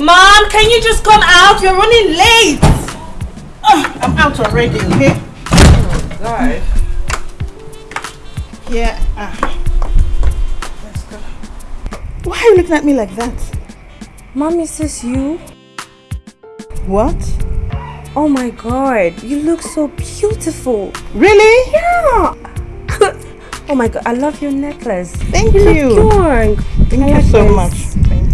Mom, can you just come out? You're running late. Oh, I'm out already, okay? Oh, God. Yeah. Ah. Let's go. Why are you looking at me like that? Mom, is this you? What? Oh my god, you look so beautiful. Really? Yeah. oh my god, I love your necklace. Thank you. you. Thank I you like so this. much.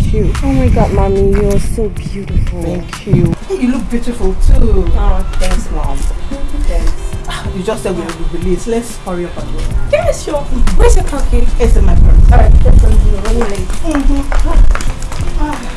Thank you. Oh my god, mommy, you're so beautiful. Thank you. You look beautiful too. Oh, thanks, mom. Thanks. You just said we will be late. Let's hurry up and go. Yeah, sure. Where's your car key? It's in my purse. Alright, let's go. Running late. Mm-hmm.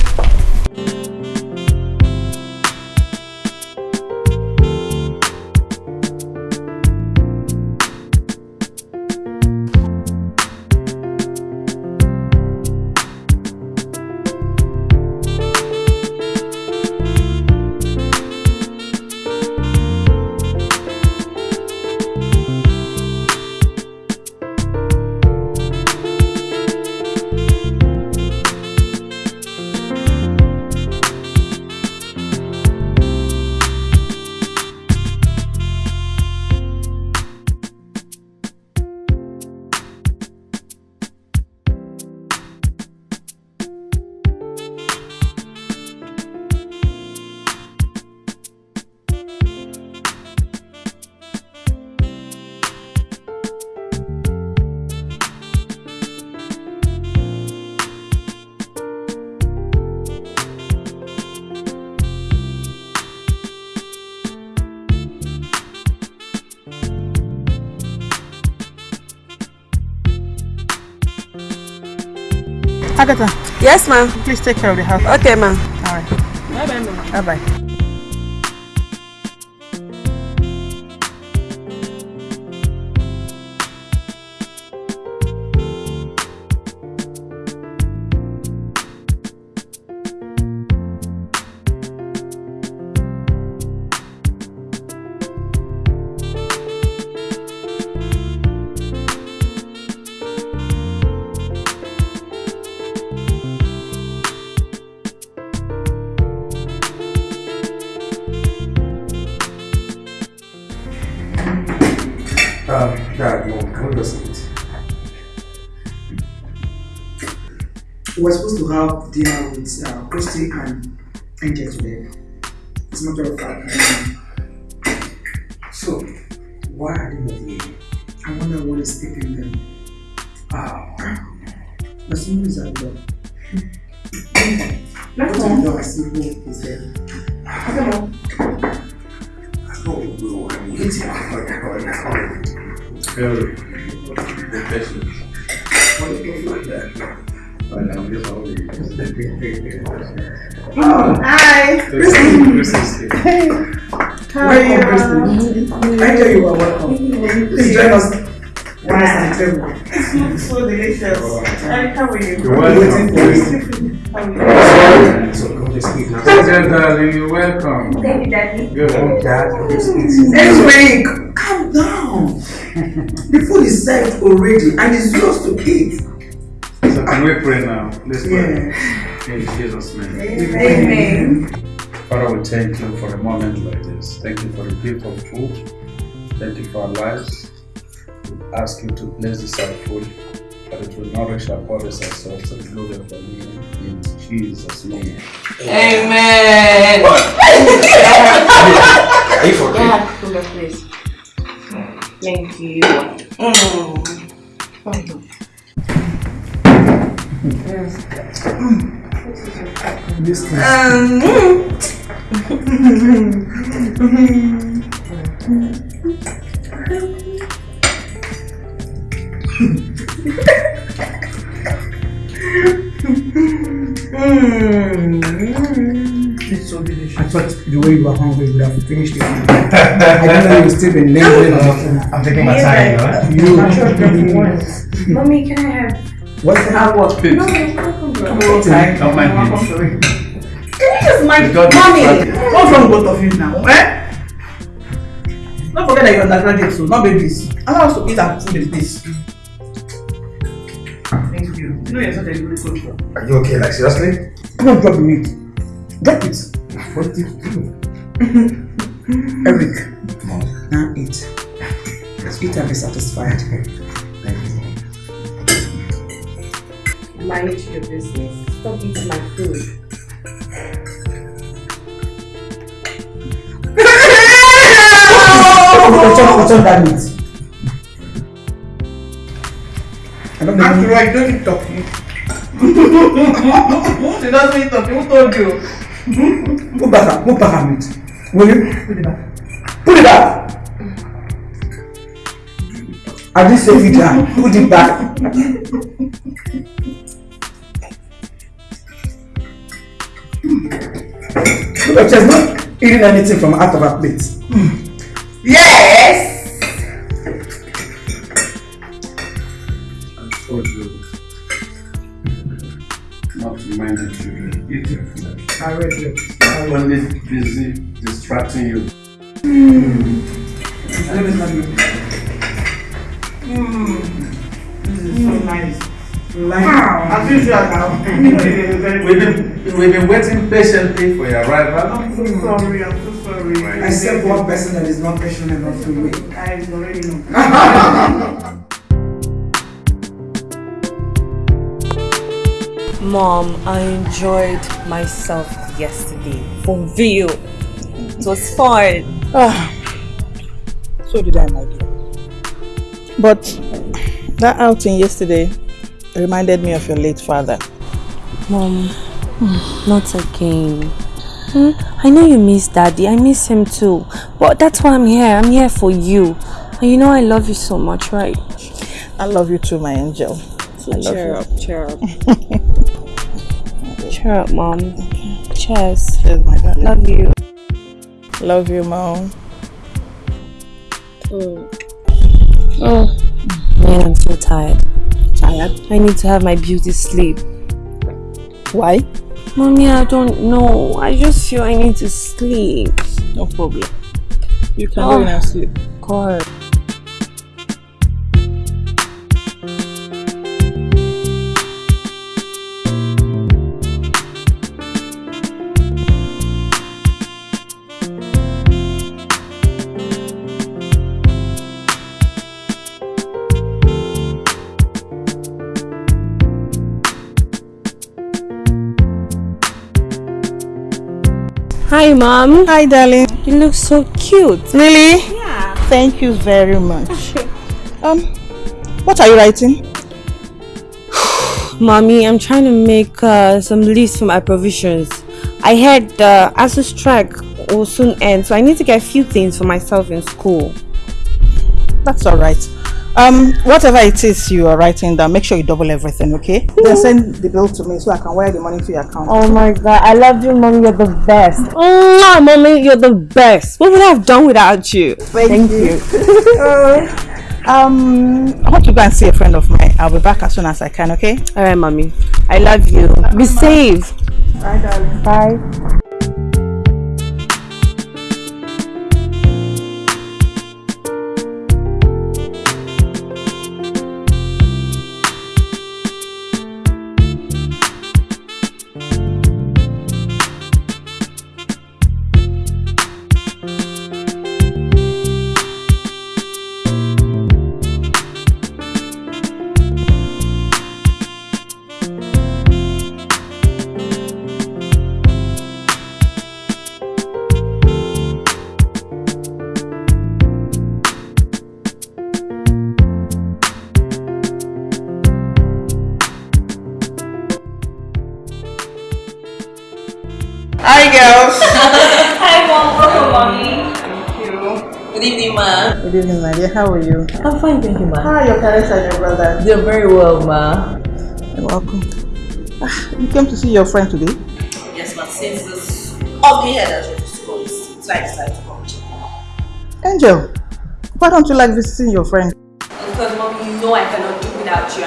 Agatha, Yes, ma'am. please take care of the house. Okay, ma'am. All right. Bye bye, ma'am. Bye bye with uh, Christy and Angel today. You, Daddy. Good. Dad, come just eat. Eric, calm down. the food is served already and it's yours to eat. So can we pray now? Let's pray. Yeah. In Jesus' name. Amen. Father, we thank you for a moment like this. Thank you for the gift of food. Thank you for our lives. We ask you to bless this our food, that it will nourish our bodies and souls and glory of your name. In Jesus' name. Amen. Are you for Dad, hold on, please. Thank you. Mm. This thing. It's um, hmm. I thought the way you were hungry, you would have finished it. I didn't know you would still be lingering on the. I'm taking my time, right? You. Mommy, can I have? What's that? Have what? Please. No, no, no, no. Don't mind me. Can you just mind, mommy? What's wrong with both of you now? Eh? Don't forget that you're undergraduate, so not babies. Allow us to eat our food in peace. Thank you. You know you're such a good coach. Are you okay? Like, seriously? Don't drop the meat. Get it. What did you do? Eric, Mom. now eat. Eat and be satisfied. Thank you, Manage your business. Stop eating my food. What's up, what's up that meat? I don't After know. all, you don't eat talking. she doesn't eat talking. Who told you? Put back her, put back her meat. Will you? Put it back. Put it back. I didn't say feed her. Put it back. Look she's not eating anything from out of her plate. Yes! Your food. I read you. I'm only busy distracting you. Let me smell you. Mmm. This is so nice. Like, As usual now. We've been, we've been waiting patiently for your arrival. I'm so hmm. sorry. I'm so sorry. except one person that is not patient enough to wait. I already know. Mom, I enjoyed myself yesterday. For real. It was fun. Ah, so did I, my dear. But that outing yesterday reminded me of your late father. Mom, not again. Hmm? I know you miss daddy. I miss him too. But that's why I'm here. I'm here for you. And you know I love you so much, right? I love you too, my angel. Love cheer you. up, cheer up. cheer up, Mom. Cheers. Cheers, my darling. Love you. Love you, mom. Oh, man, I'm so tired. Tired? I need to have my beauty sleep. Why? Mommy, I don't know. I just feel I need to sleep. No problem. You can Oh. go and sleep. God. Hi, Mom. Hi, darling. You look so cute. Really? Yeah. Thank you very much. um, what are you writing? Mommy, I'm trying to make uh, some lists for my provisions. I heard the ASUU strike will soon end, so I need to get a few things for myself in school. That's all right. Um, whatever it is you are writing down, make sure you double everything, okay? Then send the bill to me so I can wire the money to your account. Oh my god, I love you, Mommy. You're the best. Mwah, Mommy, you're the best. What would I have done without you? Thank, you. um, I want to go and see a friend of mine. I'll be back as soon as I can, okay? All right, Mommy. I love you. Be safe. Bye, darling. Bye. Good evening, my dear. How are you? I'm fine, thank you, ma. How are your parents and your brother? They're very well, ma. You're welcome. Ah, you came to see your friend today? Yes, ma. Since this ugly head has reached school, so I decided to come check. Angel, why don't you like visiting your friend? Because, mom, you know I cannot do without you,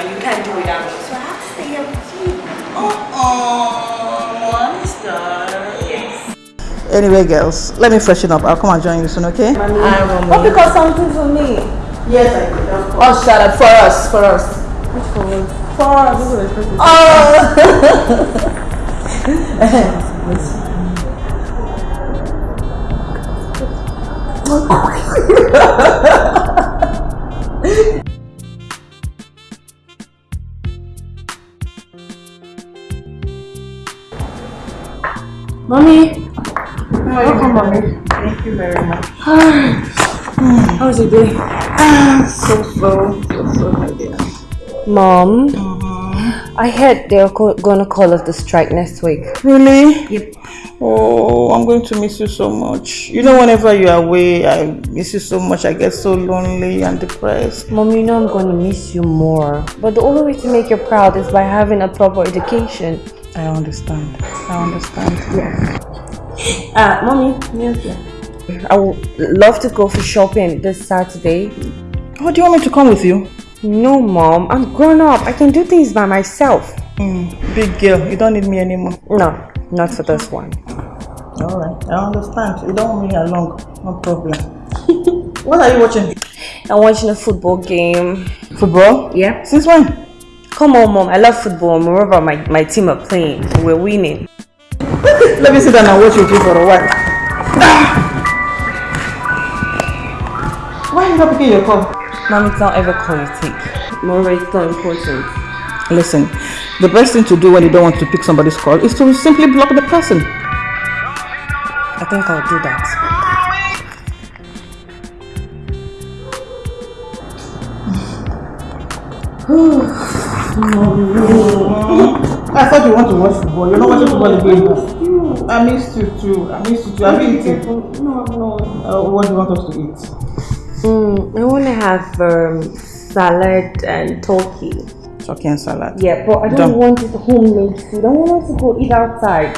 Anyway, girls, let me freshen up. I'll come and join you soon, okay? Mommy, I want oh, pick up something for me. Yes, I do. Oh, shut up. For us, for us. Which for us? For us. Oh. Mommy. Welcome, mommy. Thank you very much. how was your day? So, so, so, so, my dear. Mom, mm-hmm. I heard they're gonna call us the strike next week. Really? Yep. Oh, I'm going to miss you so much. You know, whenever you're away, I miss you so much. I get so lonely and depressed. Mom, you know I'm gonna miss you more. But the only way to make you proud is by having a proper education. I understand. I understand. Yeah. Uh, mommy, yes, I would love to go for shopping this Saturday. Oh, do you want me to come with you? No, mom, I'm grown up. I can do things by myself. Mm, big girl, you don't need me anymore. No, not for this one. All right, I understand. You don't want me along. No problem. what are you watching? I'm watching a football game. Football? Yeah. Since when? Come on, mom. I love football. Moreover, my, my team are playing. We're winning. Let me sit down and watch with you for a while. Why are you not picking your call? Mom, it's not ever call you take. Moreover, it's not important. Listen, the best thing to do when you don't want to pick somebody's call is to simply block the person. I think I'll do that. I thought you want to watch football. You're not watching football again. I missed you too. I missed you too. Have you eaten? No, no. Uh, what do you want us to eat? Mm, I want to have um, salad and turkey. Turkey and salad. Yeah, but I don't Done. want it homemade food. I want us to go eat outside.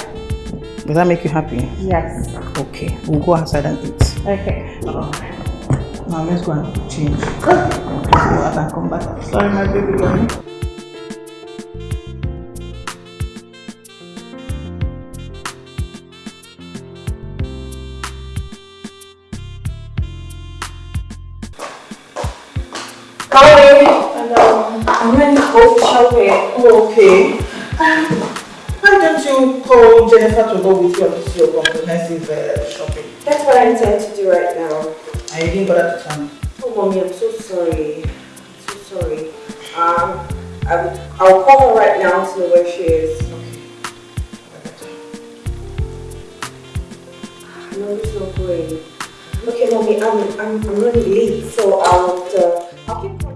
Does that make you happy? Yes. Okay, we'll go outside and eat. Okay. Now let's go and change. So I can come back. Sorry, my baby girl. Oh, okay. Why don't you call Jennifer to go with you on this your comprehensive uh, shopping? That's what I intend to do right now. I didn't bother to tell me. Oh, mommy, I'm so sorry. I'm so sorry. Um, I will, I'll call her right now to know where she is. Okay. No, it's not going. Okay, mommy, I'm, I'm, I'm running late, so I'll, uh, I'll keep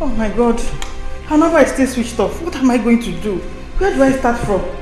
Oh my god. Her number is still switched off. What am I going to do? Where do I start from?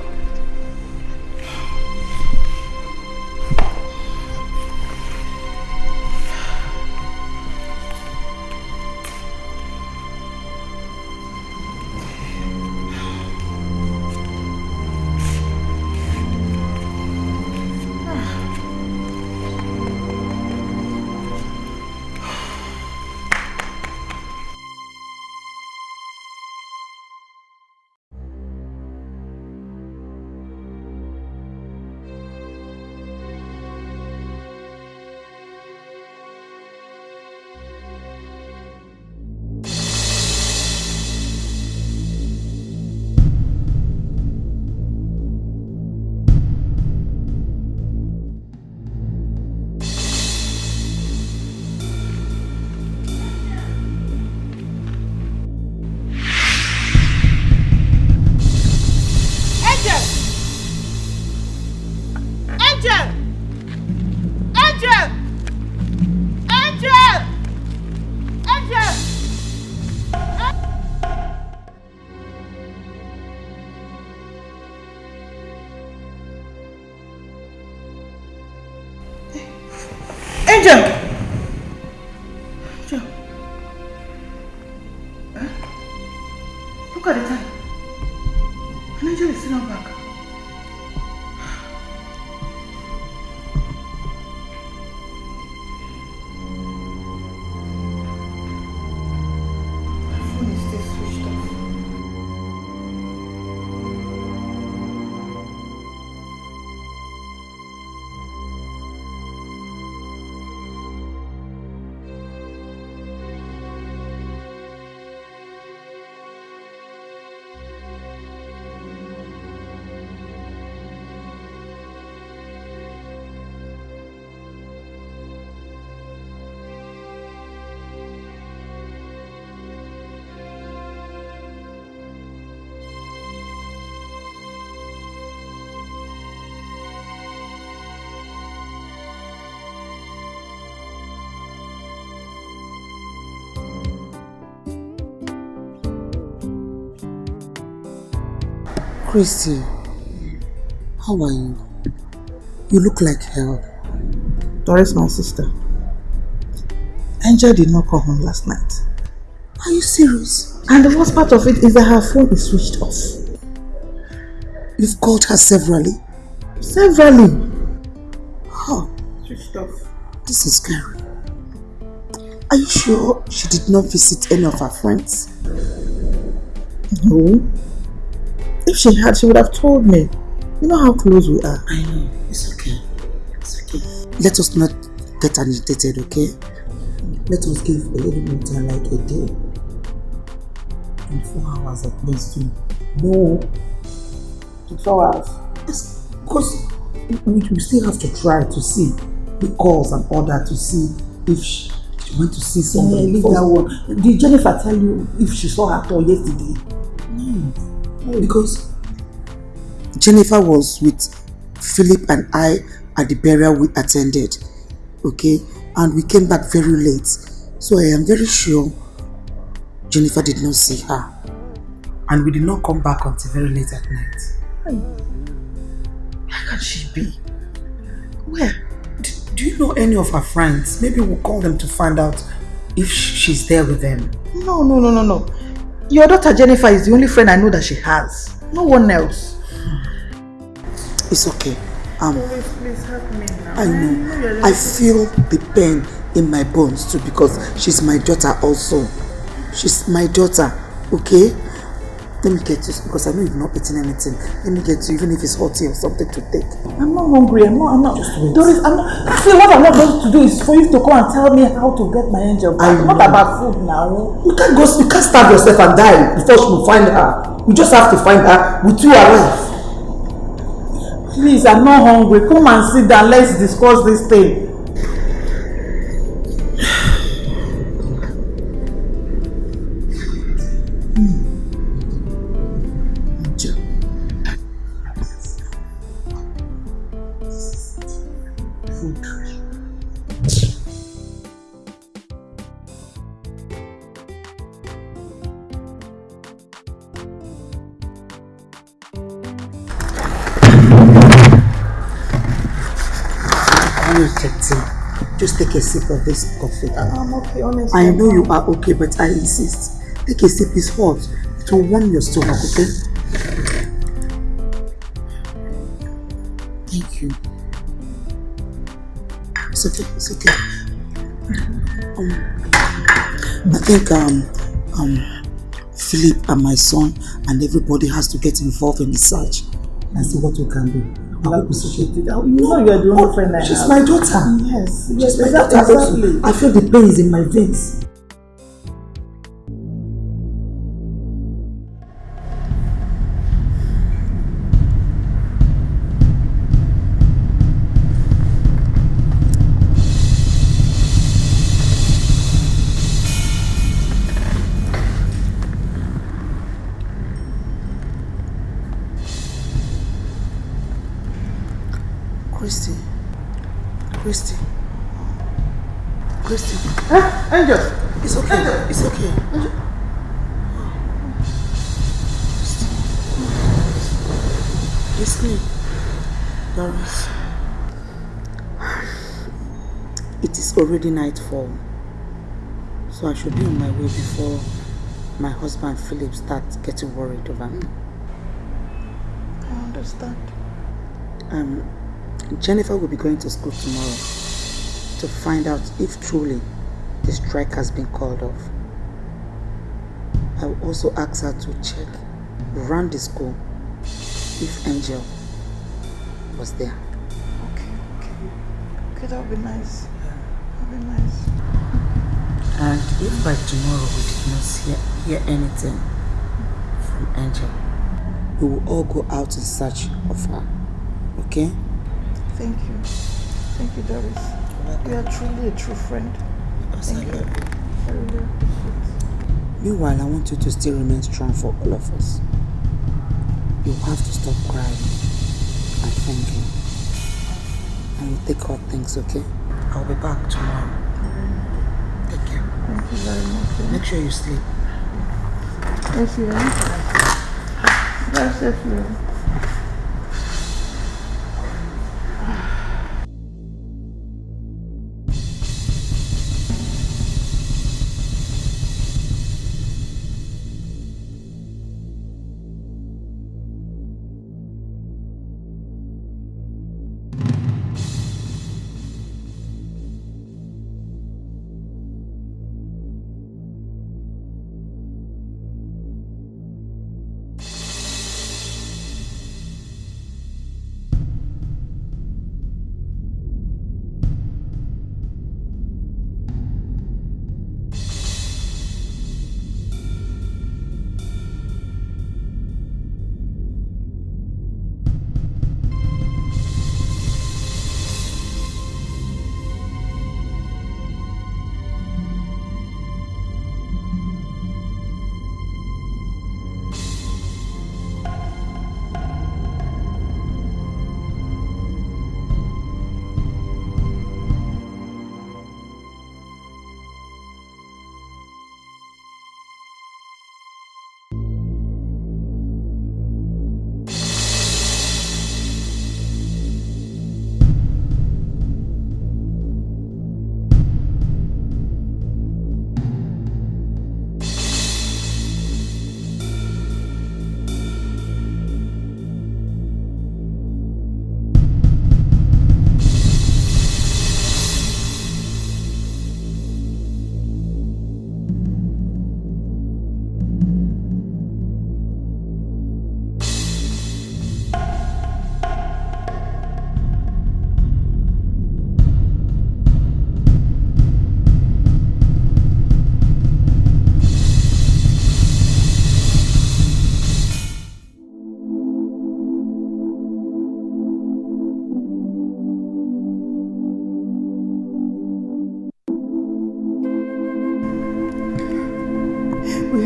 Christy, how are you? You look like hell. Doris, my sister. Angel did not come home last night. Are you serious? And the worst part of it is that her phone is switched off. You've called her severally. Severally. Oh, Switched off. this is scary. Are you sure she did not visit any of her friends? No. If she had, she would have told me. You know how close we are. I know. It's okay. It's okay. Let us not get agitated, okay? Let us give a little more time, like a day. 24 hours at least. to know. Four hours. Yes, because we, we still have to try to see the calls and all that to see if she, she went to see Yeah, somebody. leave that one. Did Jennifer tell you if she saw her tour yesterday? No, because Jennifer was with Philip and I at the burial we attended, okay, and we came back very late. So I am very sure Jennifer did not see her, and we did not come back until very late at night. Where can she be? Where? Do, do you know any of her friends? Maybe we'll call them to find out if she's there with them. No, no, no, no, no. Your daughter Jennifer is the only friend I know that she has. No one else. It's okay. Um, Please, please help me now. I know. I feel the pain in my bones too because she's my daughter also. She's my daughter, okay? Let me get you because I know you've not eaten anything. Let me get you, even if it's hot or something to take. I'm not hungry. I'm not. I'm not. Just wait. Doris, I'm not. See, what I'm not going to do is for you to come and tell me how to get my angel back. Not about food now. You can't go, you can't starve yourself and die before will find her. You just have to find her with you alive. Please, I'm not hungry. Come and sit down. Let's discuss this thing. Sip of this coffee. I'm okay, honestly. I know you are okay, but I insist. Take a sip, it's hot. It will warm your stomach, okay? Thank you. It's okay, it's okay. Um, I think um, um, Philip and my son and everybody has to get involved in the search and see what we can do. I will appreciate it. You know you are the only friend I She's have. my daughter. Yes, She's yes, my daughter exactly. I feel the pain is in my veins. It is already nightfall. So I should be on my way before my husband Philip starts getting worried over me. I understand. Um, Jennifer will be going to school tomorrow to find out if truly the strike has been called off. I will also ask her to check around the school if Angel was there. Okay, okay. Okay, that would be nice. And if by tomorrow we did not hear, hear anything from Angel, we will all go out in search of her. Okay? Thank you. Thank you, Doris. You are truly a true friend. Thank you. Meanwhile, I want you to still remain strong for all of us. You have to stop crying and thinking. And you take all things, okay? I'll be back tomorrow. Take care. Thank you very much. Make sure you sleep. Yes, you are. Safely.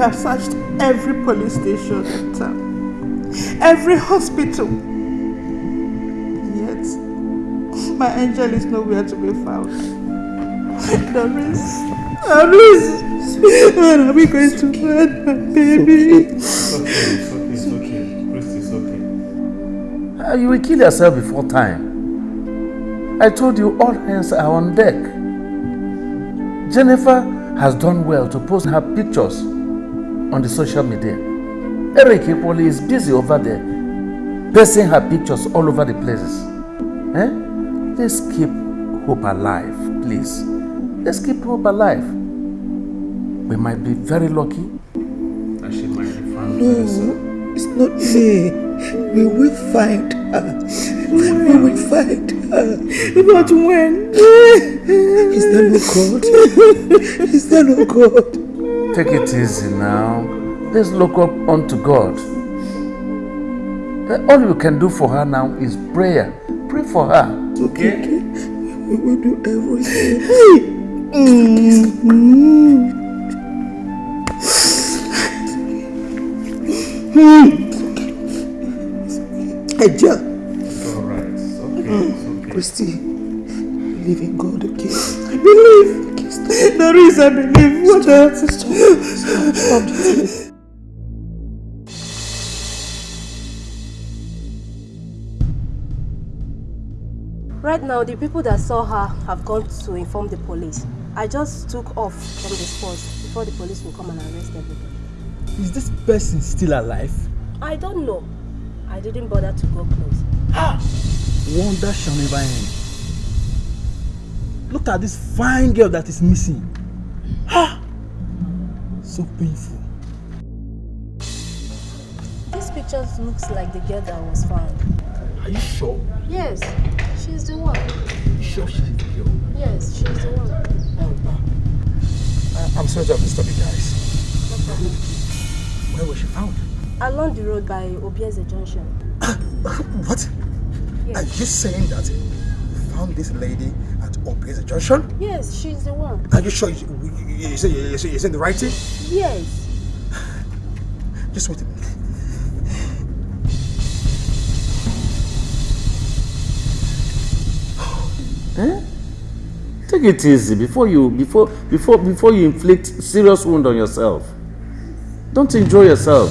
Have searched every police station in town, every hospital. Yet, my angel is nowhere to be found. Doris, Doris, when are we going to find my baby? It's okay, it's okay, it's okay. Christy, it's okay. You will kill yourself before time. I told you all hands are on deck. Jennifer has done well to post her pictures on the social media. Eric Hippoly is busy over there, pasting her pictures all over the places. Eh? Let's keep hope alive, please. Let's keep hope alive. We might be very lucky that she might be found very soon. No, it's not me. We will find her. We will find her. But when? Is there no God? Is there no God? Take it easy now. Let's look up unto God. All you can do for her now is prayer. Pray for her. Okay. We will do everything. Angel, It's alright. It's okay. It's okay. Christy, believe in God, okay? I believe. There is, I believe. What else? Stop, stop this. Right now, the people that saw her have gone to inform the police. I just took off from the spot before the police will come and arrest everybody. Is this person still alive? I don't know. I didn't bother to go close. Ah! Wonder shall never end. Look at this fine girl that is missing. Ah! So painful. This picture looks like the girl that was found. Are you sure? Yes, she's the one. You sure she's the girl? Yes, she's the one. I, I'm sorry to have disturbed you guys. Where was she found? Along the road by Obieze Junction. What? Yes. Are you saying that you found this lady at Obieze Junction? Yes, she's the one. Are you sure you, you, you, you, say- you, say- you saying the right thing? Yes. Just wait a minute. Eh? Take it easy before you before before before you inflict serious wound on yourself. Don't enjoy yourself.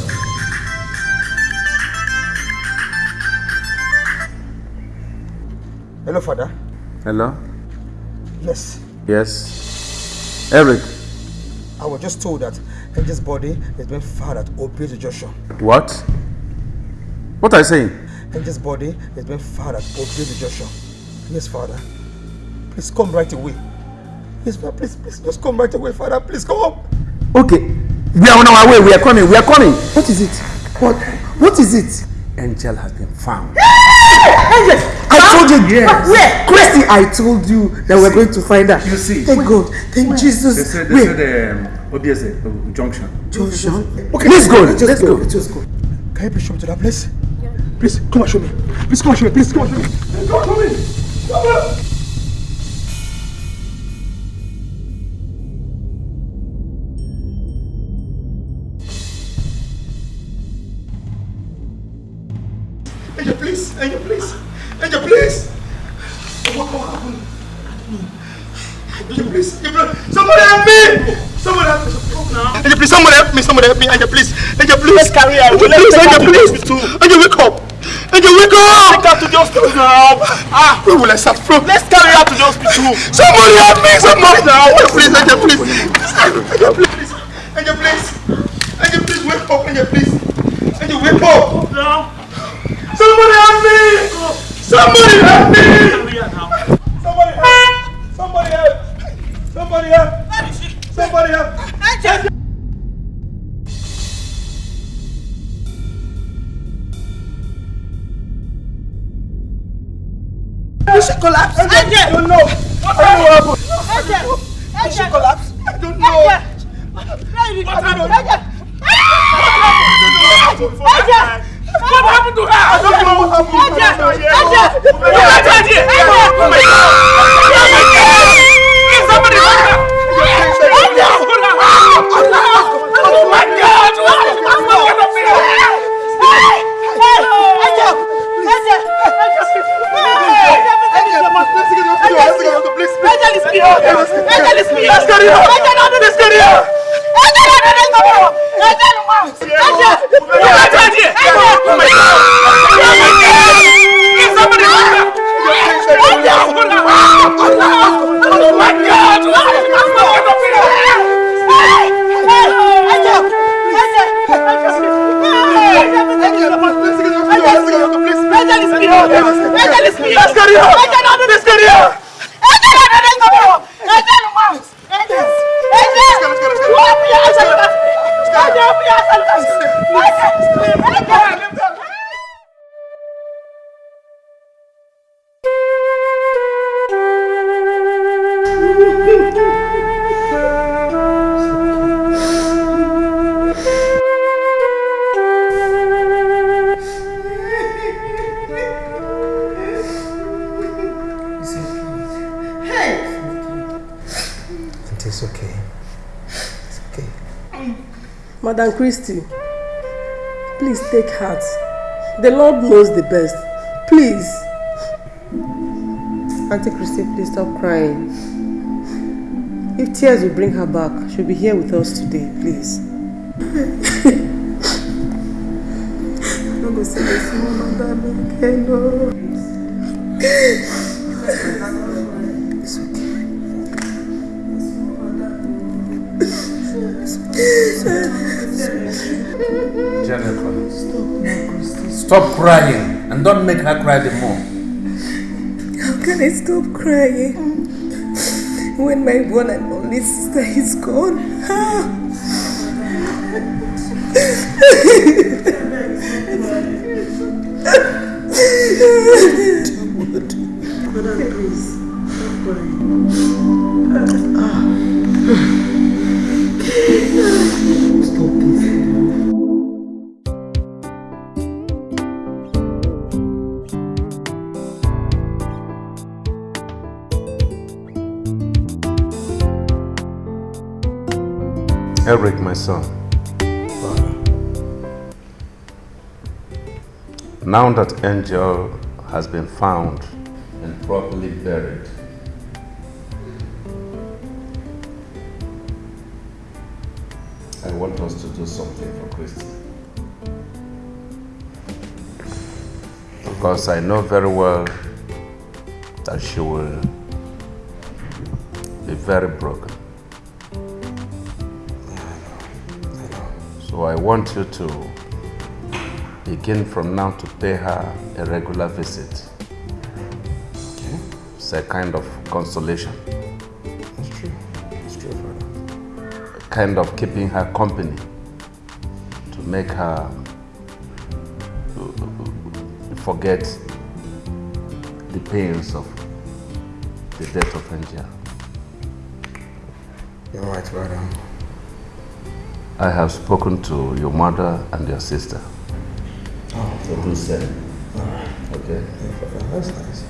Hello, father. Hello? Yes, Yes. Eric, I was just told that Angel's body has been found at Obieze Junction. what? What are you saying? Angel's body has been found at Obieze Junction. Yes, father. Please come right away. Yes, father. Please, please, just come right away, father. Please come up. Okay. We are on our way. We are coming. We are coming. What is it? What? What is it? Angel has been found. I told you. Yes. Where? Christy, I told you that we're going to find her. You see. Thank God. Thank Jesus. They said, they Where? said um, Obieze uh, Junction. Junction. Okay, Let's go. Let's Let's go. go. Let's just go. Can you please show me to that place? Please, come and show me. Please come and show me. Please come and show me. Come and show me. Come on. Somebody help me. Angel, please. Angel, please. Let's carry her. Angel, please. Angel, please. Angel, wake up. Angel, wake up. Take her to the hospital now. Ah, where will I start from? Let's carry her to the hospital. Somebody help me. Somebody. Angel, please. Angel, please. Angel, please. Angel, please. Angel, please. Wake up. Angel, please. Angel, wake up. Now. Somebody help me! Somebody help me! Somebody help! Somebody help! Somebody help! Somebody help! Did she collapse? I don't know. I don't know what happened. Did she collapse? I don't know. I don't know. What happened to her? I don't know what happened. Aja! Aja! Oh my God! Oh my God! Give somebody water! Aja! Oh my God! What's going on here? Hey! Hey! Aja! Aja! Angel is beyond! Angel is beyond! Let's carry her! Let's carry her! Angel, let's go! Angel, Angel! Angel! Oh my God! Oh my God! Give somebody water! Angel! Oh okay. Madam Christie, please take heart. The Lord knows the best. Please. Auntie Christie, please stop crying. If tears will bring her back, she'll be here with us today, please. I'm going to say this my madam stop crying and don't make her cry the more. How can I stop crying when my one and only sister is gone? Brother, please, stop crying. Now that Angel has been found and properly buried, I want us to do something for Christy. Because I know very well that she will be very broken. So I want you to begin from now to pay her a regular visit. Okay? It's a kind of consolation. That's true. That's true, Father. A kind of keeping her company to make her forget the pains of the death of Angel. You're right, brother. I have spoken to your mother and your sister. So do. Alright. Okay? That's nice.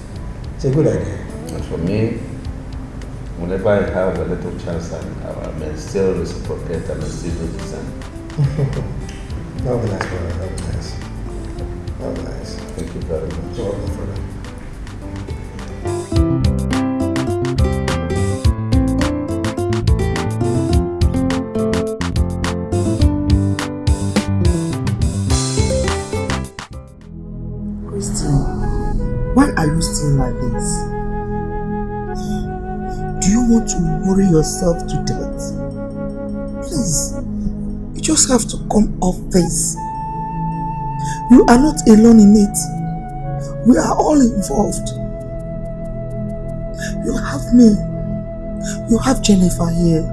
It's a good idea. And for me, whenever I have a little chance, I, I may still reciprocate and I still do the same. that would be nice, brother. That would be nice. That would be nice. Thank you very much. You're welcome, still like this? Do you want to worry yourself to death? Please, you just have to come off this. You are not alone in it. We are all involved. You have me. You have Jennifer here.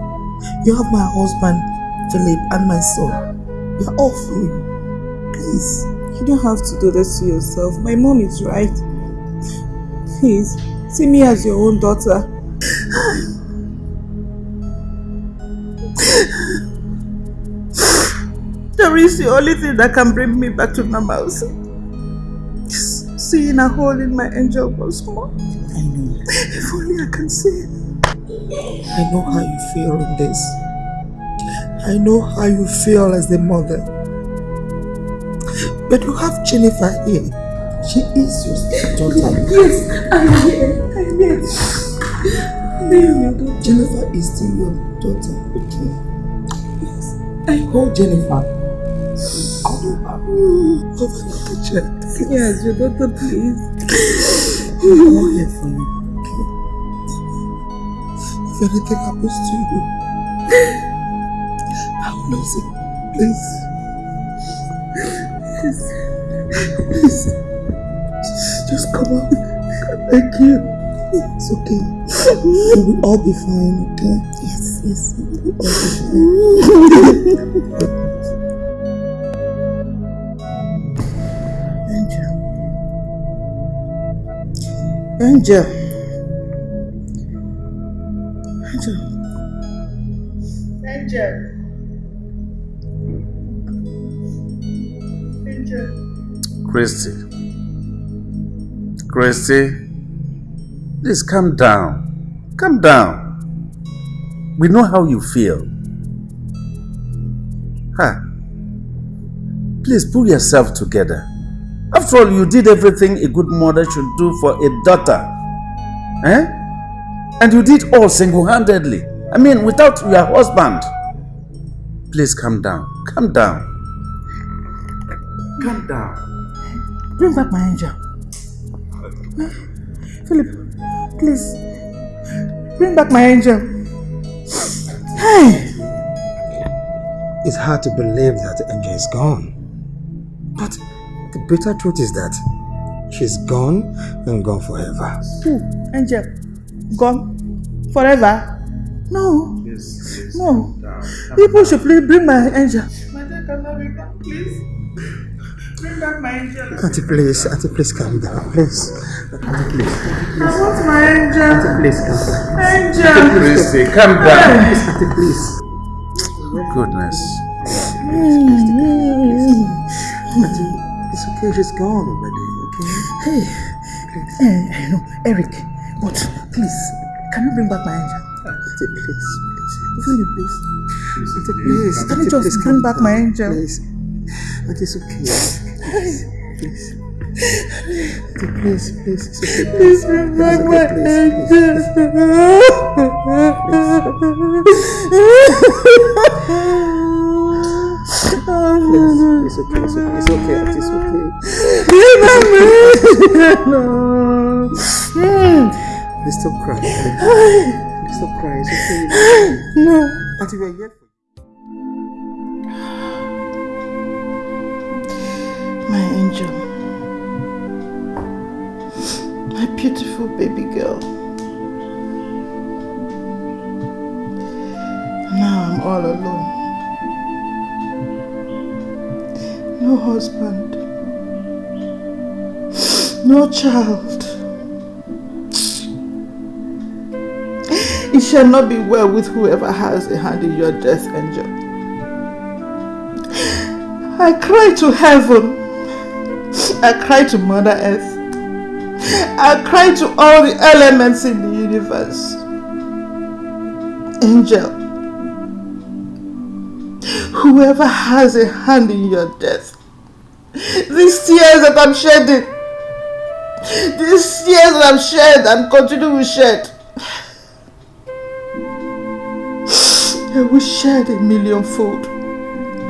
You have my husband, Philip, and my son. We are all for you. Please. You don't have to do this to yourself. My mom is right. Please, see me as your own daughter. There is the only thing that can bring me back to normalcy. Just seeing a hole in my angel once more. I know. If only I can see it. I know how you feel in this. I know how you feel as the mother. But you have Jennifer here. She is your stepdaughter. Yes, I am here. I am here. I am daughter. Jennifer is still your daughter, okay? Yes. I hold Jennifer. Hold her. Over the me as your daughter, please. I'm all here for you, okay? If anything happens to you, I will lose it. Please. Please. Just come out. Thank you. It's okay. We will all be fine, okay? Yes, yes. We will all be fine. Angel. Angel. Angel. Angel. Angel. Christy. Christy. Please calm down. Calm down. We know how you feel. Ha. Please pull yourself together. After all, you did everything a good mother should do for a daughter. Eh? And you did all single-handedly. I mean, without your husband. Please calm down. Calm down. Calm down. Bring back my angel. Philip, please, bring back my angel. Hey! It's hard to believe that the Angel is gone. But the bitter truth is that she's gone and gone forever. Who? Angel. Gone? Forever? No. No. People should please bring my angel. My dear, can I be back, please? Bring back my angel. Auntie, please, Auntie, please calm down, please. Auntie, please. I want my angel. Auntie, please calm down. Angel. Auntie, Christy, calm down. Please, Auntie, please. Goodness. Auntie, it's okay, she's gone already, okay? Hey, eh, I know, Eric, but please, can you bring back my angel? Auntie, please, please. Philip, please. Auntie, please. Can you Auntie, just please bring calm back down. my angel? Please. Auntie, it's okay. Please. Please. Auntie, please, please. It's okay. Please bring back It's my okay, please, angel. Please, it's okay, it's okay, it's okay, Auntie, it's okay. Bring back my angel. Please stop crying. Please, please stop crying. It's okay. No. Auntie, we're here for angel. My beautiful baby girl. Now I'm all alone. No husband. No child. It shall not be well with whoever has a hand in your death, angel. I cry to heaven. I cry to Mother Earth. I cry to all the elements in the universe. Angel, whoever has a hand in your death, these tears that I'm shedding, these tears that I'm shed and continue to shed, I will shed a millionfold.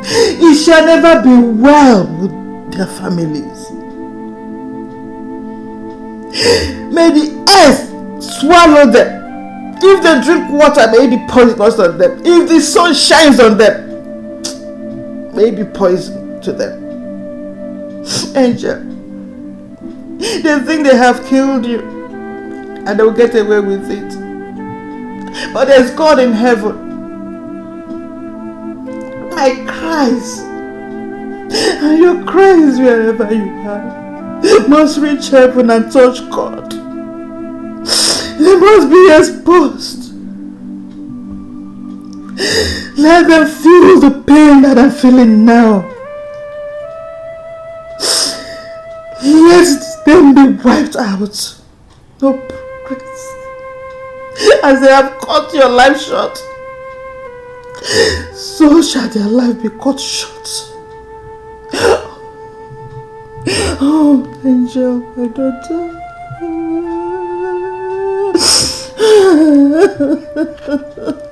It shall never be well with their families. May the earth swallow them. If they drink water, may it be poisonous on them. If the sun shines on them, may it be poison to them. Angel, they think they have killed you and they'll get away with it. But there's God in heaven. My cries and your cries wherever you are must reach heaven and touch God. They must be exposed. Let them feel the pain that I'm feeling now. Let them be wiped out. No progress. As they have cut your life short, so shall their life be cut short. Oh, Angel, my daughter.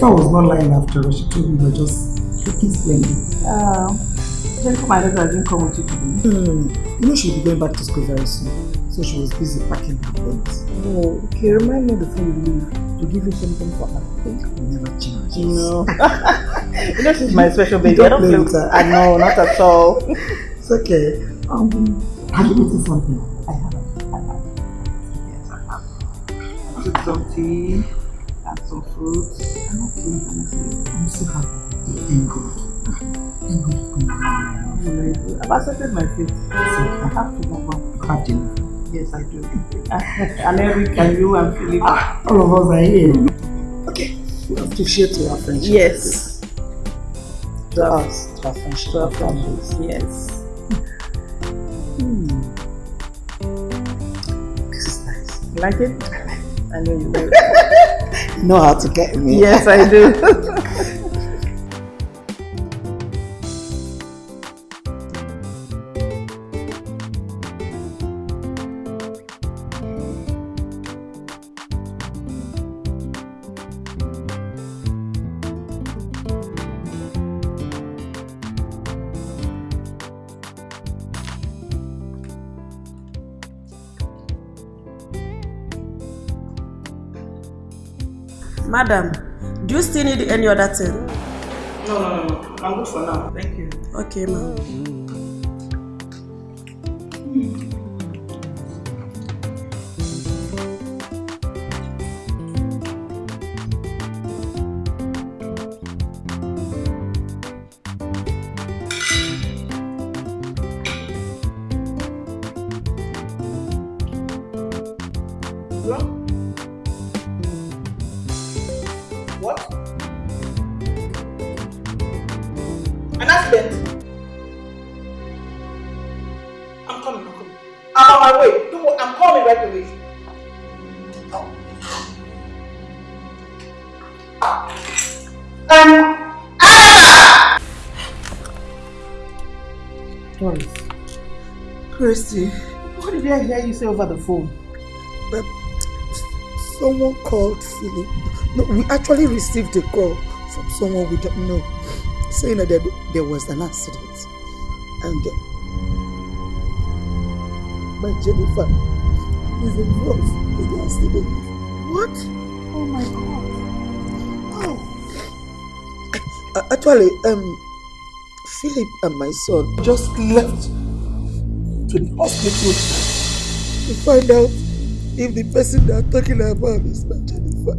Jennifer was not lying after all. She told me were just looking splendid. Uh, Jennifer, my daughter, didn't come with you today. Hmm. You know she'll be going back to school very soon. So she was busy packing her things. Oh, okay. Remind me before you leave to give you something for her. You never change. No. you know she's my special baby. Don't I don't play with her. I know, not at all. It's okay. Um, have you eaten something? Yes, I do. and Eric and you and Philip. All of us are here. Okay. We have to share to our friendship. Yes. To us, to our friendship. To our friendships, yes. Hmm. This is nice. You like it? I know you will. You know how to get me. Yes, I do. Madam, do you still need any other thing? No, no, no, no. I'm good for now. Thank you. Okay, ma'am. An accident? I'm coming, I'm coming. I'm on my way. Don't worry, I'm coming right away. Um, Doris. Christy, What did I hear you say over the phone? but someone called Philip. No, we actually received a call from someone we don't know saying that there, there was an accident. And uh, my Jennifer is involved in the accident. What? Oh my god. Uh, actually, um, Philip and my son just left to the hospital to find out if the person they're talking about is my Jennifer.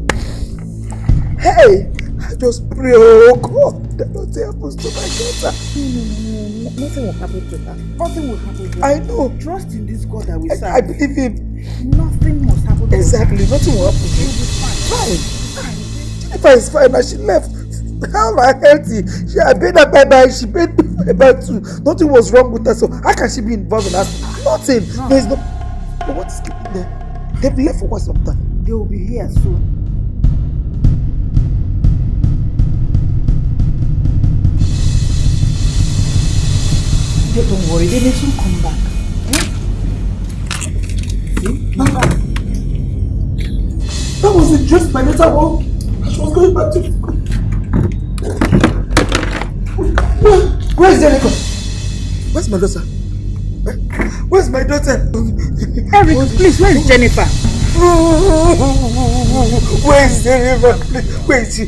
Hey, just pray, oh God, that nothing happens to my daughter. No, no, no, no, nothing will happen to her. Nothing will happen to her. I know. Trust in this God that we serve. I, I believe him. Nothing must happen to Exactly, her. nothing will happen to She'll her. be fine. Fine. Jennifer is fine and she left. How am I healthy? She I paid her bye bye. She paid me bye bye too. Nothing was wrong with her. So how can she be involved in that? Nothing. No. There is no. But what is them? They've left for quite some time. They will be here soon. They don't worry, they will soon come back. Eh? See? Back. That was the dress my daughter wore. She was going back to. Where, where is Jennifer? Where's my daughter? Where's my daughter? Eric, please, where is Jennifer? Where is Jennifer? Please, Where is she?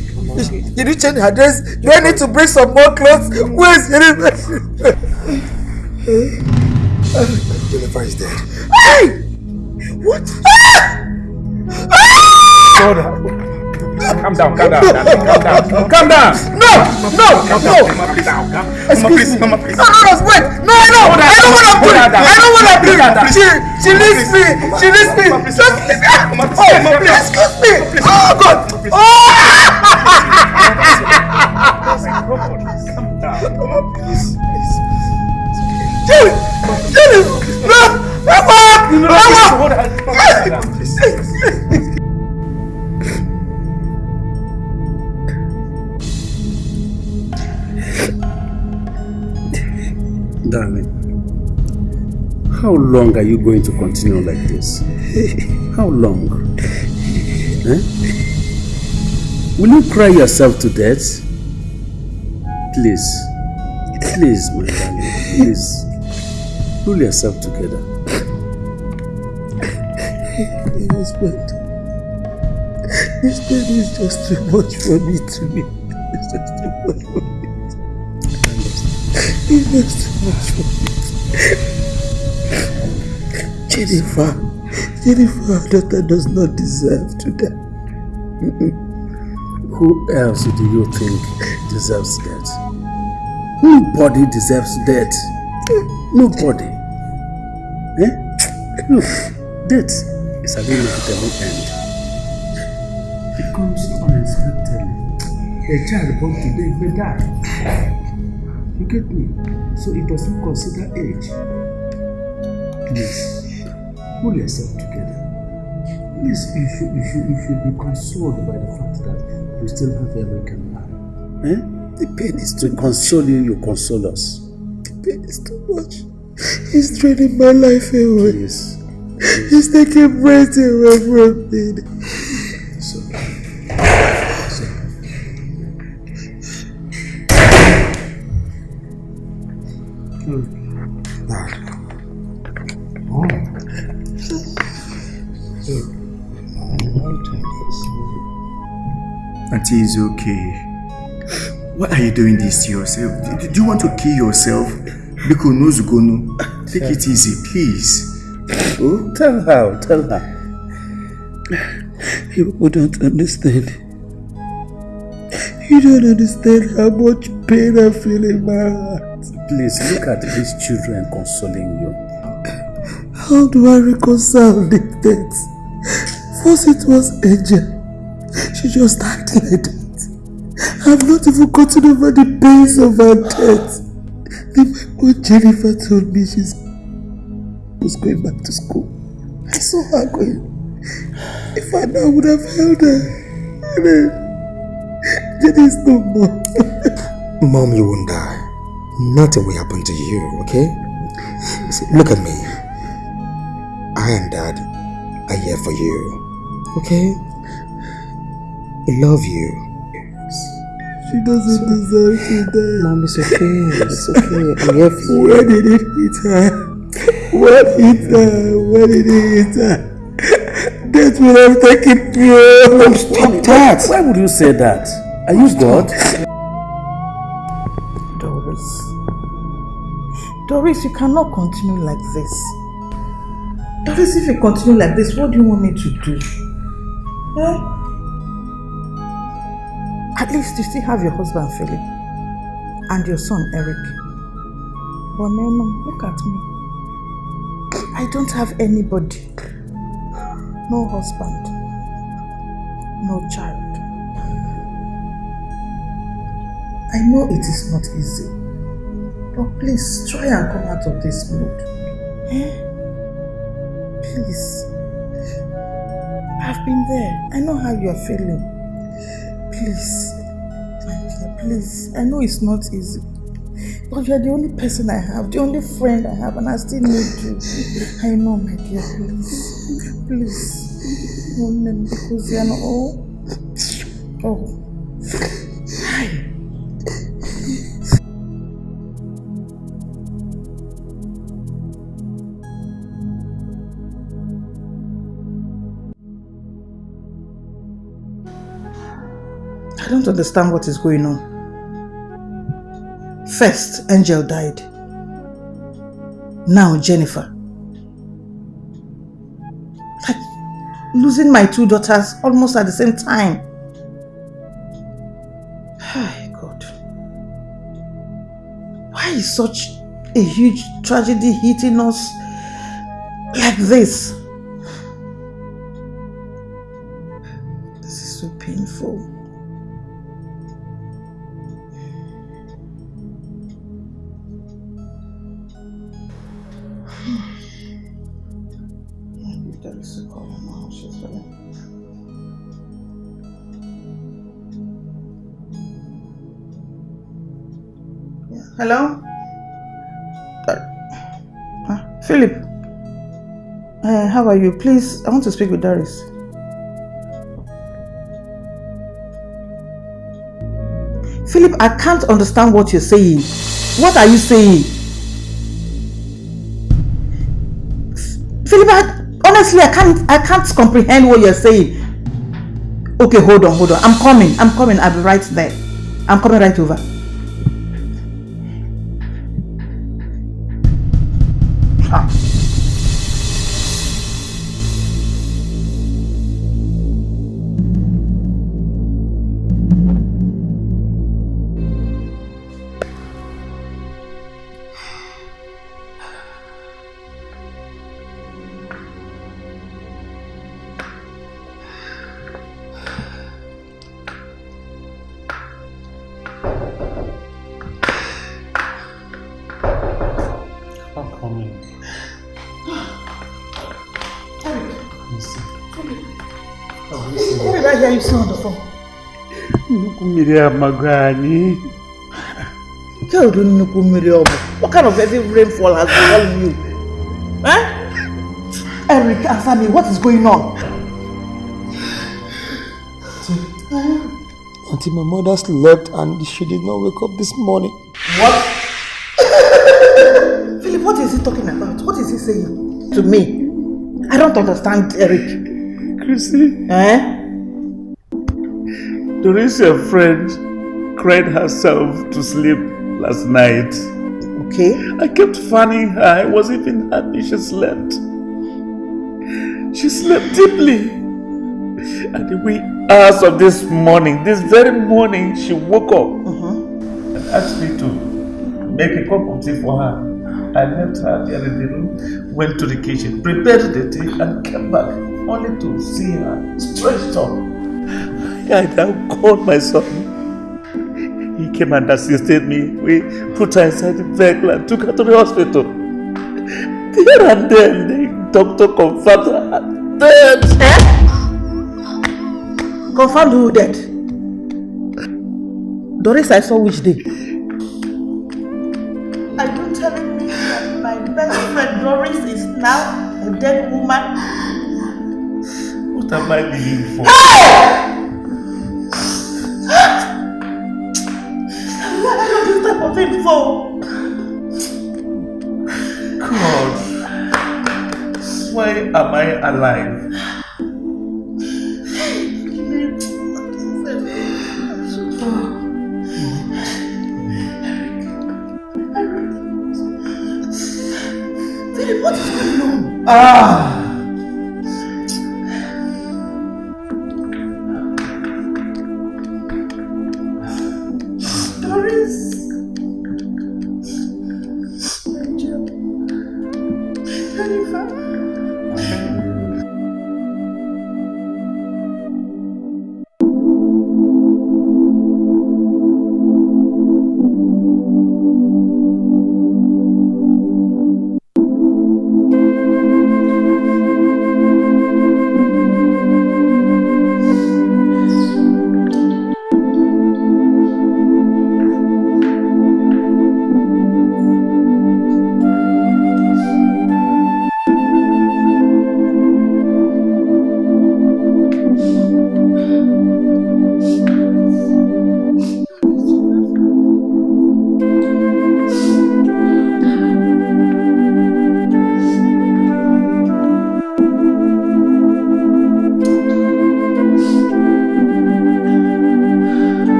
Did you change her dress? Do I need to bring some more clothes? Where is Jennifer? Jennifer is dead. Hey! What? Hold on. Calm down, calm down, calm down. Calm down. No, no, no. Mama, please. Mama, Excuse please, me. Mama, please. No, no, no, wait. No, I know. I know what I'm Hold doing. on, I know what I'm please, doing. please, She, she needs me. She needs me. Just leave me. Oh, excuse me. Oh, God. Oh. Darling, How long are you going to continue like this? How long? Eh? Will you cry yourself to death? Please. Please, my darling. Please. Pull yourself together. Husband. This pain is just too much for me to be. It's just too much for me. It's just too much for me. Jennifer, Jennifer, our daughter does not deserve to die. Who else do you think deserves death? Nobody deserves death. Nobody. Eh? Look, death is an inevitable end. It comes unexpectedly. A child born today may die. You get me? So it doesn't consider age. Please, pull yourself together. Please, you should, you should, you should be consoled by the fact that you still have Eric and I. Eh? The pain is To console you, you console us. The pain is too much. It's draining my life away. Please. It's taking breath away from me. So, Auntie is okay. Why are you doing this to yourself? Do, you want to kill yourself? Biko no. Take it easy, please. Oh, tell her, tell her. You don't understand. You don't understand how much pain I feel in my heart. Please look at these children consoling you. How do I reconcile the death? First it was Angel. She just acted like that. I've not even gotten over the pains of her death. Then my when Jennifer told me she was going back to school, I saw her going. If I know, I would have held her. And then, Jenny is no more. Mom, you won't die. Nothing will happen to you, okay? See, look at me. I and Dad are here for you, okay? We love you. She doesn't deserve to die. Mom, it's okay. It's okay. I'm here for you. Where did it hit her? What hit her? Where did it hit her? Death will have taken pure. Mom, stop that. Why would you say that? Are you God? Doris. Doris, you cannot continue like this. Doris, if you continue like this, what do you want me to do? Eh? At least you still have your husband, Philip, and your son, Eric. But no, no, look at me. I don't have anybody. No husband. No child. I know it is not easy. But please, try and come out of this mood. Eh? Please. I've been there. I know how you are feeling. Please. Please. I know it's not easy. But you are the only person I have, the only friend I have, and I still need you. I know, my dear, please. Please. Name because you not all. Oh. oh. Hi. I don't understand what is going on. First, Angel died. Now, Jennifer. Losing my two daughters almost at the same time. Hi, God. Why is such a huge tragedy hitting us like this? Hello? Uh? Philip? Uh, how are you? Please, I want to speak with Doris. Philip, I can't understand what you're saying. What are you saying? Philip, I, honestly, I can't, I can't comprehend what you're saying. Okay, hold on, hold on. I'm coming. I'm coming. I'll be right there. I'm coming right over. Nnukwu mmiri amago anyị. Nnukwu mmiri ọ? What kind of heavy rainfall has befallen you? Eh? Eric, answer me. What is going on? Auntie, my mother slept and she did not wake up this morning. What? Philip, what is he talking about? What is he saying to me? I don't understand, Eric. Chrissy, Eh? Doris, your friend, cried herself to sleep last night. Okay. I kept fanning her. I was even happy she slept. She slept deeply. At the wee hours of this morning, this very morning, she woke up mm-hmm. and asked me to make a cup of tea for her. I left her there in the room, went to the kitchen, prepared the tea, and came back only to see her stretched up. I now called my son. He came and assisted me. We put her inside the vehicle and took her to the hospital. There and then, the doctor confirmed her dead. Eh? Confirmed who dead? Doris, I saw which day? Are you telling me that my best friend Doris is now a dead woman? What am I being for? Why type for? God, why am I alive? What is going on? Ah!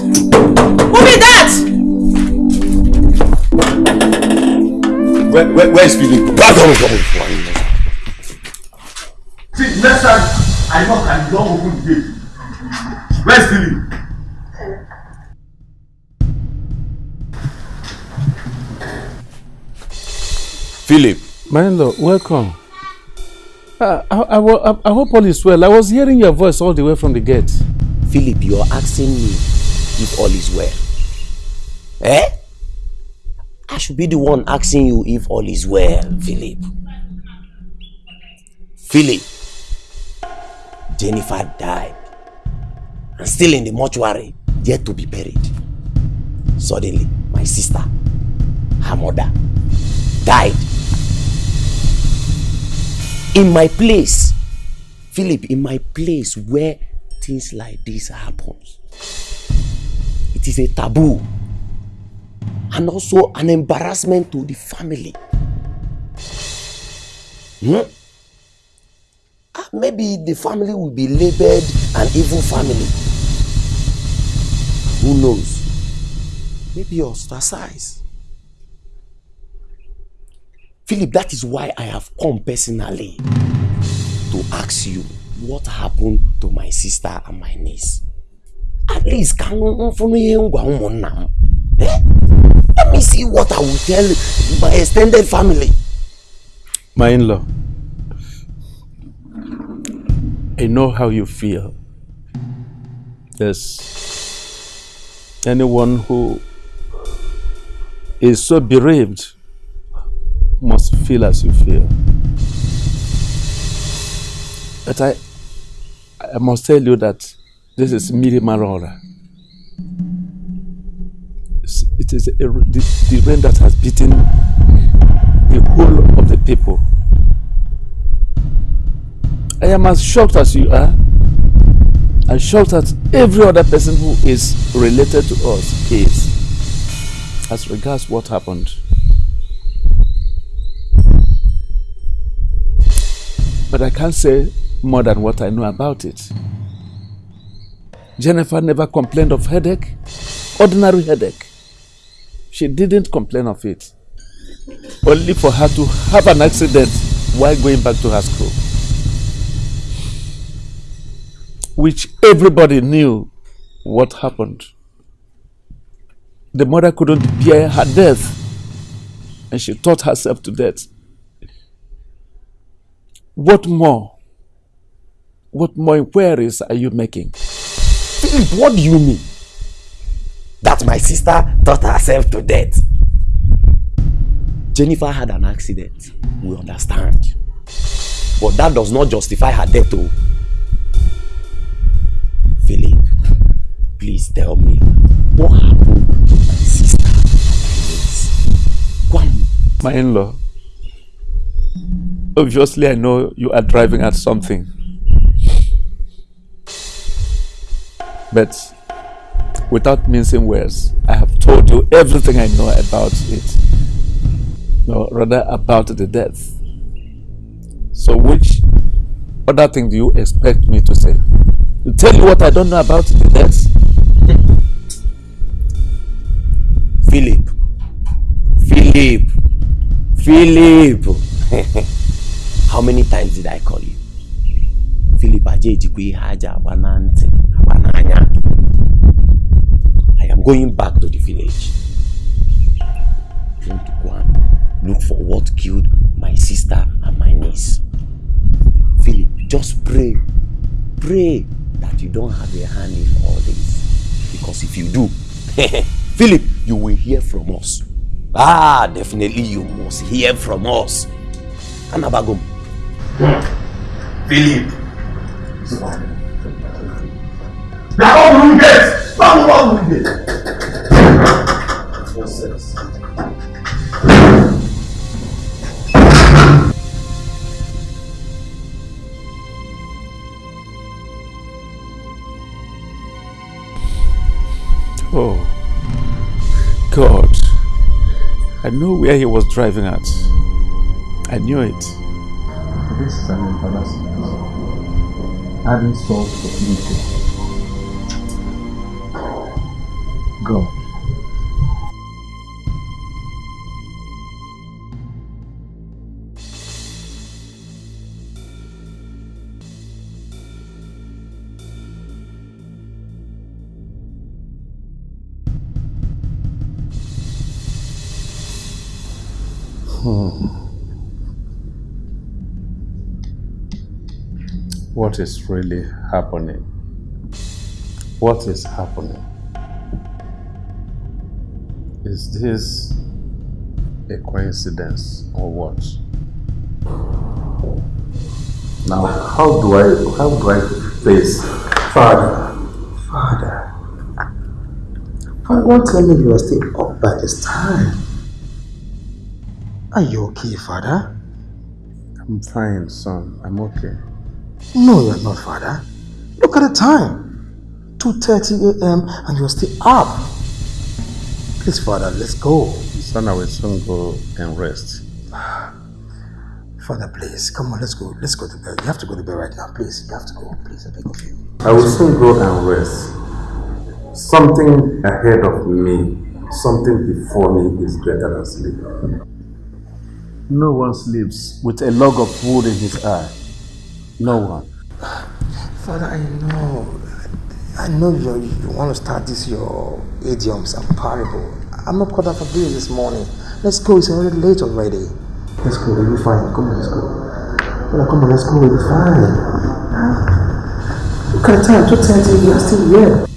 Who be that? Where, where, where's Philip? Back on the See, next time I knock and you don't open the gate. Where's Philip? Philip. My lord, welcome. Uh, I, I, I, I hope all is well. I was hearing your voice all the way from the gate. Philip, you're asking me if all is well. Eh? I should be the one asking you if all is well, Philip. Philip, Jennifer died and still in the mortuary, yet to be buried. Suddenly, my sister, her mother, died. In my place, Philip, in my place where things like this happens, it is a taboo and also an embarrassment to the family. Hmm? Ah, maybe the family will be labeled an evil family. Who knows? Maybe ostracized. Philip, that is why I have come personally to ask you what happened to my sister and my niece. At least, can eh? Let me see what I will tell my extended family. My in-law, I know how you feel. There's anyone who is so bereaved must feel as you feel. But I, I must tell you that this is Miri Marora. It is a, the, the rain that has beaten the whole of the people. I am as shocked as you are. I'm shocked that every other person who is related to us is. As regards what happened. But I can't say more than what I know about it. Jennifer never complained of headache, ordinary headache. She didn't complain of it. Only for her to have an accident while going back to her school. Which everybody knew what happened. The mother couldn't bear her death and she taught herself to death. What more? What more inquiries are you making? Philip, what do you mean? That my sister taught herself to death. Jennifer had an accident. We understand. But that does not justify her death, though. Philip, please tell me what happened to my sister? My in-law, Obviously, I know you are driving at something. But without mincing words, I have told you everything I know about it. No, rather about the death. So which other thing do you expect me to say? To tell you what I don't know about the death? Philip. Philip. Philip. How many times did I call you? I am going back to the village. I want to go and look for what killed my sister and my niece. Philip, just pray. Pray that you don't have a hand in all this. Because if you do, Philip, you will hear from us. Ah, definitely you must hear from us. Anabagom. Philip. Gẹ̀? Oh, God. I know where he was driving at. I knew it. This is an embarrassment adding having solved fertility. God. Hmm. What is really happening? What is happening? Is this a coincidence or what? Now, how do I how do I face Father, Father, Father, don't tell me you are still up by this time. Are you okay, Father? I'm fine, son. I'm okay. No, you're not, Father. Look at the time. 2.30 a.m. and you're still up. Please, Father, let's go. Son, I will soon go and rest. Father, please, come on, let's go. Let's go to bed. You have to go to bed right now, please. You have to go, please. I beg of you. I will soon go and rest. Something ahead of me, something before me is greater than sleep. No one sleeps with a log of wood in his eye. No one. Father, I know. I know you you want to start this your idioms and parable. I'm not caught up for this this morning. Let's go. It's already late already. Let's go. We'll be fine. Come on, let's go. Well, come on, let's go. We'll be fine. Look at the time. 2.30. You're still here.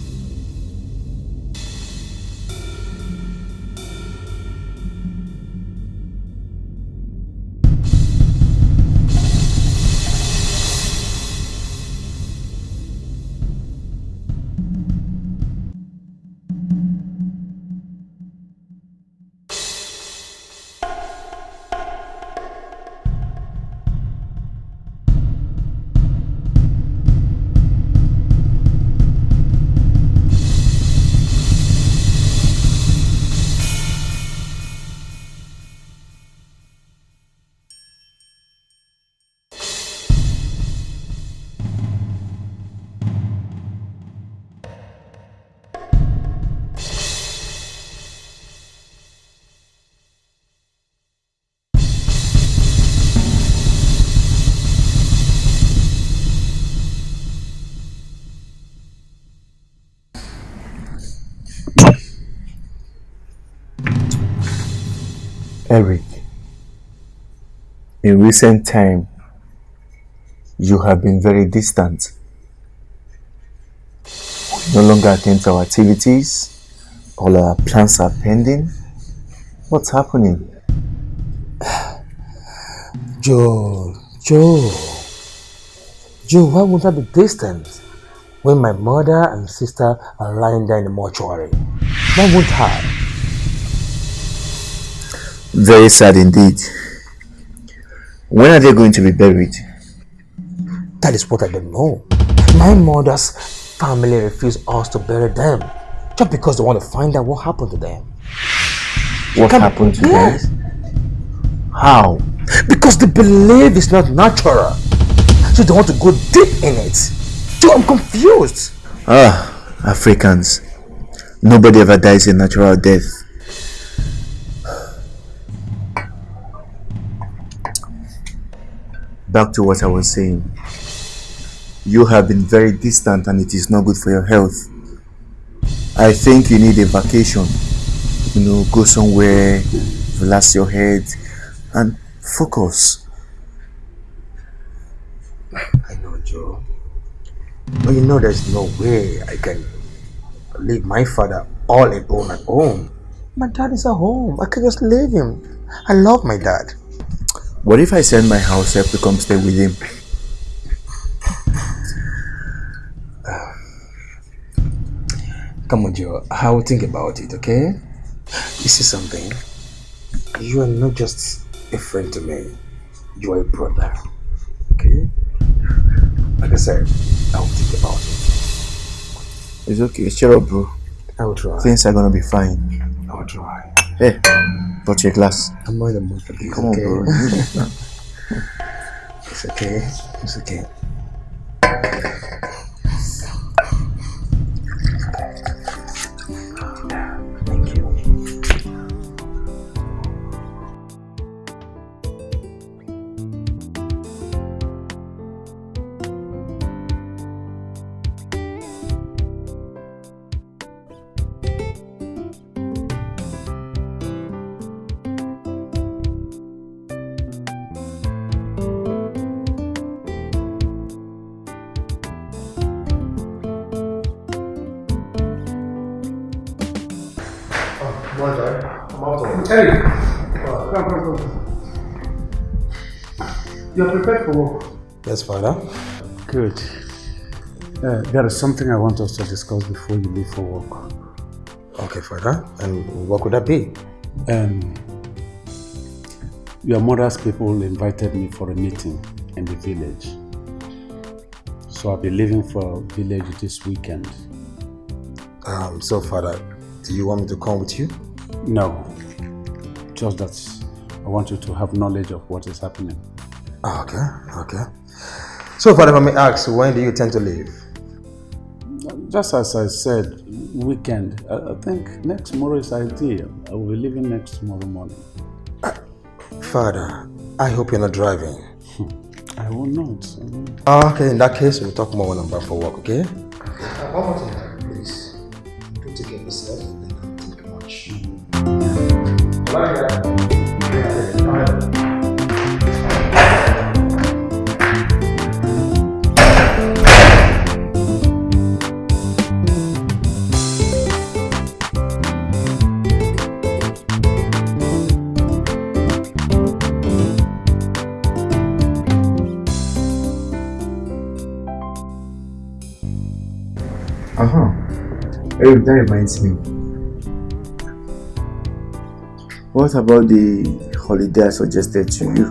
In recent time, you have been very distant. No longer attend to our activities. All our plans are pending. What's happening? Joe, Joe, Joe, why won't I be distant when my mother and sister are lying there in the mortuary? Why won't I? Very sad indeed. When are they going to be buried? That is what I don't know. My mother's family refused us to bury them just because they want to find out what happened to them. What Come- happened to Yes. them? How? Because they believe it's not natural. So they want to go deep in it. Joe, I'm confused. Ah, Africans. Nobody ever dies a natural death. Back to what I was saying. You have been very distant and it is not good for your health. I think you need a vacation. You know, go somewhere, relax your head, and focus. I know, Joe. But you know there's no way I can leave my father all alone at home. My dad is at home. I can just leave him. I love my dad. What if I send my house help to come stay with him? Come on, Joe. I will think about it, okay? You see something? You are not just a friend to me. You are a brother. Okay? Like I said, I will think about it. It's okay. Cheer up, bro. I will try. Things are gonna be fine. I will try. Hey, brought your glass. I'm not in the mood for this. Come on, okay? bro. You Father. Good. Uh, there is something I want us to discuss before you leave for work. Okay, Father. And what could that be? Um, your mother's people invited me for a meeting in the village. So I'll be leaving for village this weekend. Um, so, Father, do you want me to come with you? No. Just that I want you to have knowledge of what is happening. Ah, okay, okay. So, Father, if I may ask, when do you tend to leave? Just as I said, weekend. I, I think next tomorrow is ideal. I will be leaving next tomorrow morning. Father, I hope you're not driving. I will not. I will not. Ah, okay, in that case, we'll talk more when I'm back for work, okay? Uh, one more thing, please. Don't take care of yourself and don't think much. Uh-huh. Eric, that reminds me. What about the holiday I suggested to you?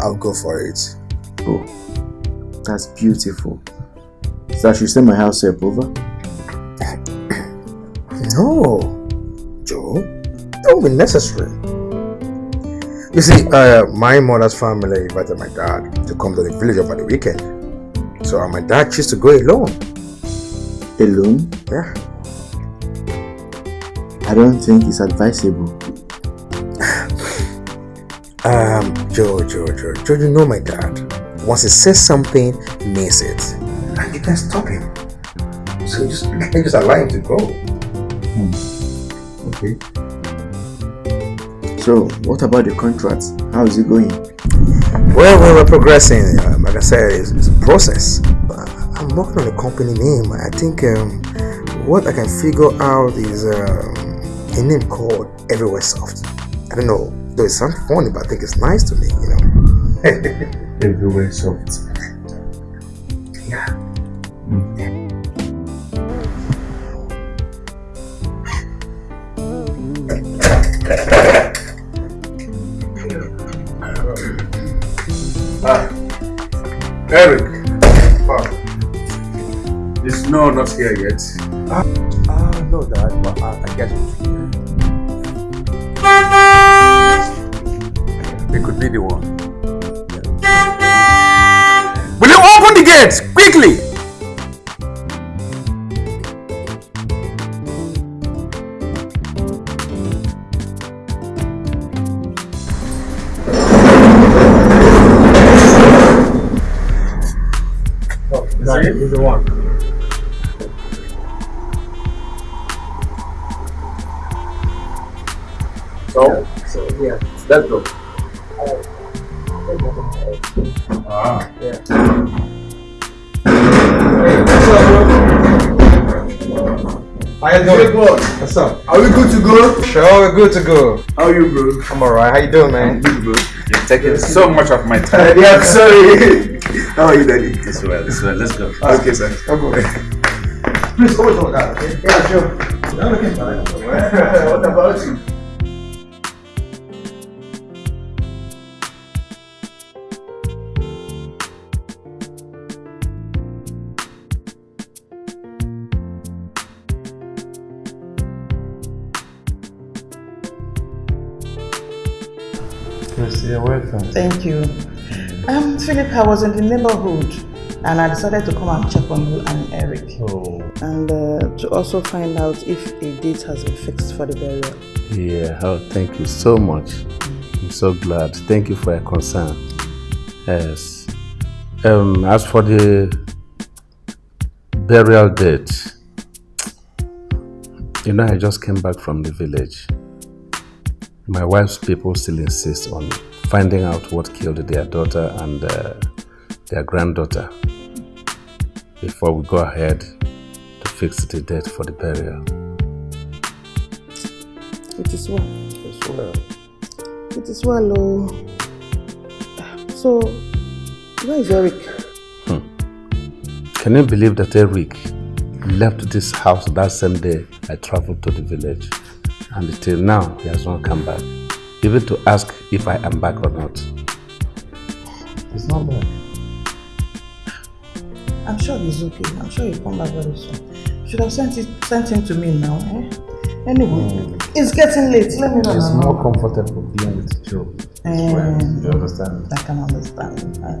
I'll go for it. Oh, that's beautiful. So I should send my house help over? No, Joe, that won't be necessary. You see, uh, my mother's family invited my dad to come to the village over the weekend. So my dad chose to go alone. Alone? Yeah. I don't think it's advisable. Um, Joe, Joe, Joe, Joe, you know my dad. Once he says something, he means it. And you can't stop him. So just, just allow him to go. Okay. So, what about the contract? How is it going? Well, well, we're progressing. Um, like I said, it's, it's a process. Uh, I'm working on a company name. I think um, what I can figure out is um, a name called Everywhere Soft. I don't know, though it sounds funny, but I think it's nice to me, you know. Everywhere soft. Yeah. Ah, Eric. No not here yet? Ah, uh, no, Dad, but I, I guess It could be the one. Will you open the gates quickly? Good to go. How are you, bro? I'm alright. How you doing, man? Good, bro. You're taking so much of my time. yeah, I'm sorry. How are you, Daddy? This way, this way. Let's go. Ah, okay, sir. I'll go. Please, always on that, okay? Yeah, sure. I'm looking fine. what about you? You. Um, Philip, I was in the neighborhood and I decided to come and check on you and Eric. Oh. And uh, to also find out if a date has been fixed for the burial. Yeah, oh, thank you so much. I'm so glad. Thank you for your concern. Yes. Um, as for the burial date, you know, I just came back from the village. My wife's people still insist on finding out what killed their daughter and uh, their granddaughter before we go ahead to fix the date for the burial. It is well. It's well. It is well, oh. So, where is Eric? Can you believe that Eric left this house that same day I traveled to the village? And till now, he has not come back. Even to ask if I am back or not. He's not back. I'm sure he's okay. I'm sure he'll come back very soon. Should have sent it sent him to me now, eh? Anyway, it's getting late. Let me know. It's more comfortable being with Joe. Eh, You understand? I can understand. Uh,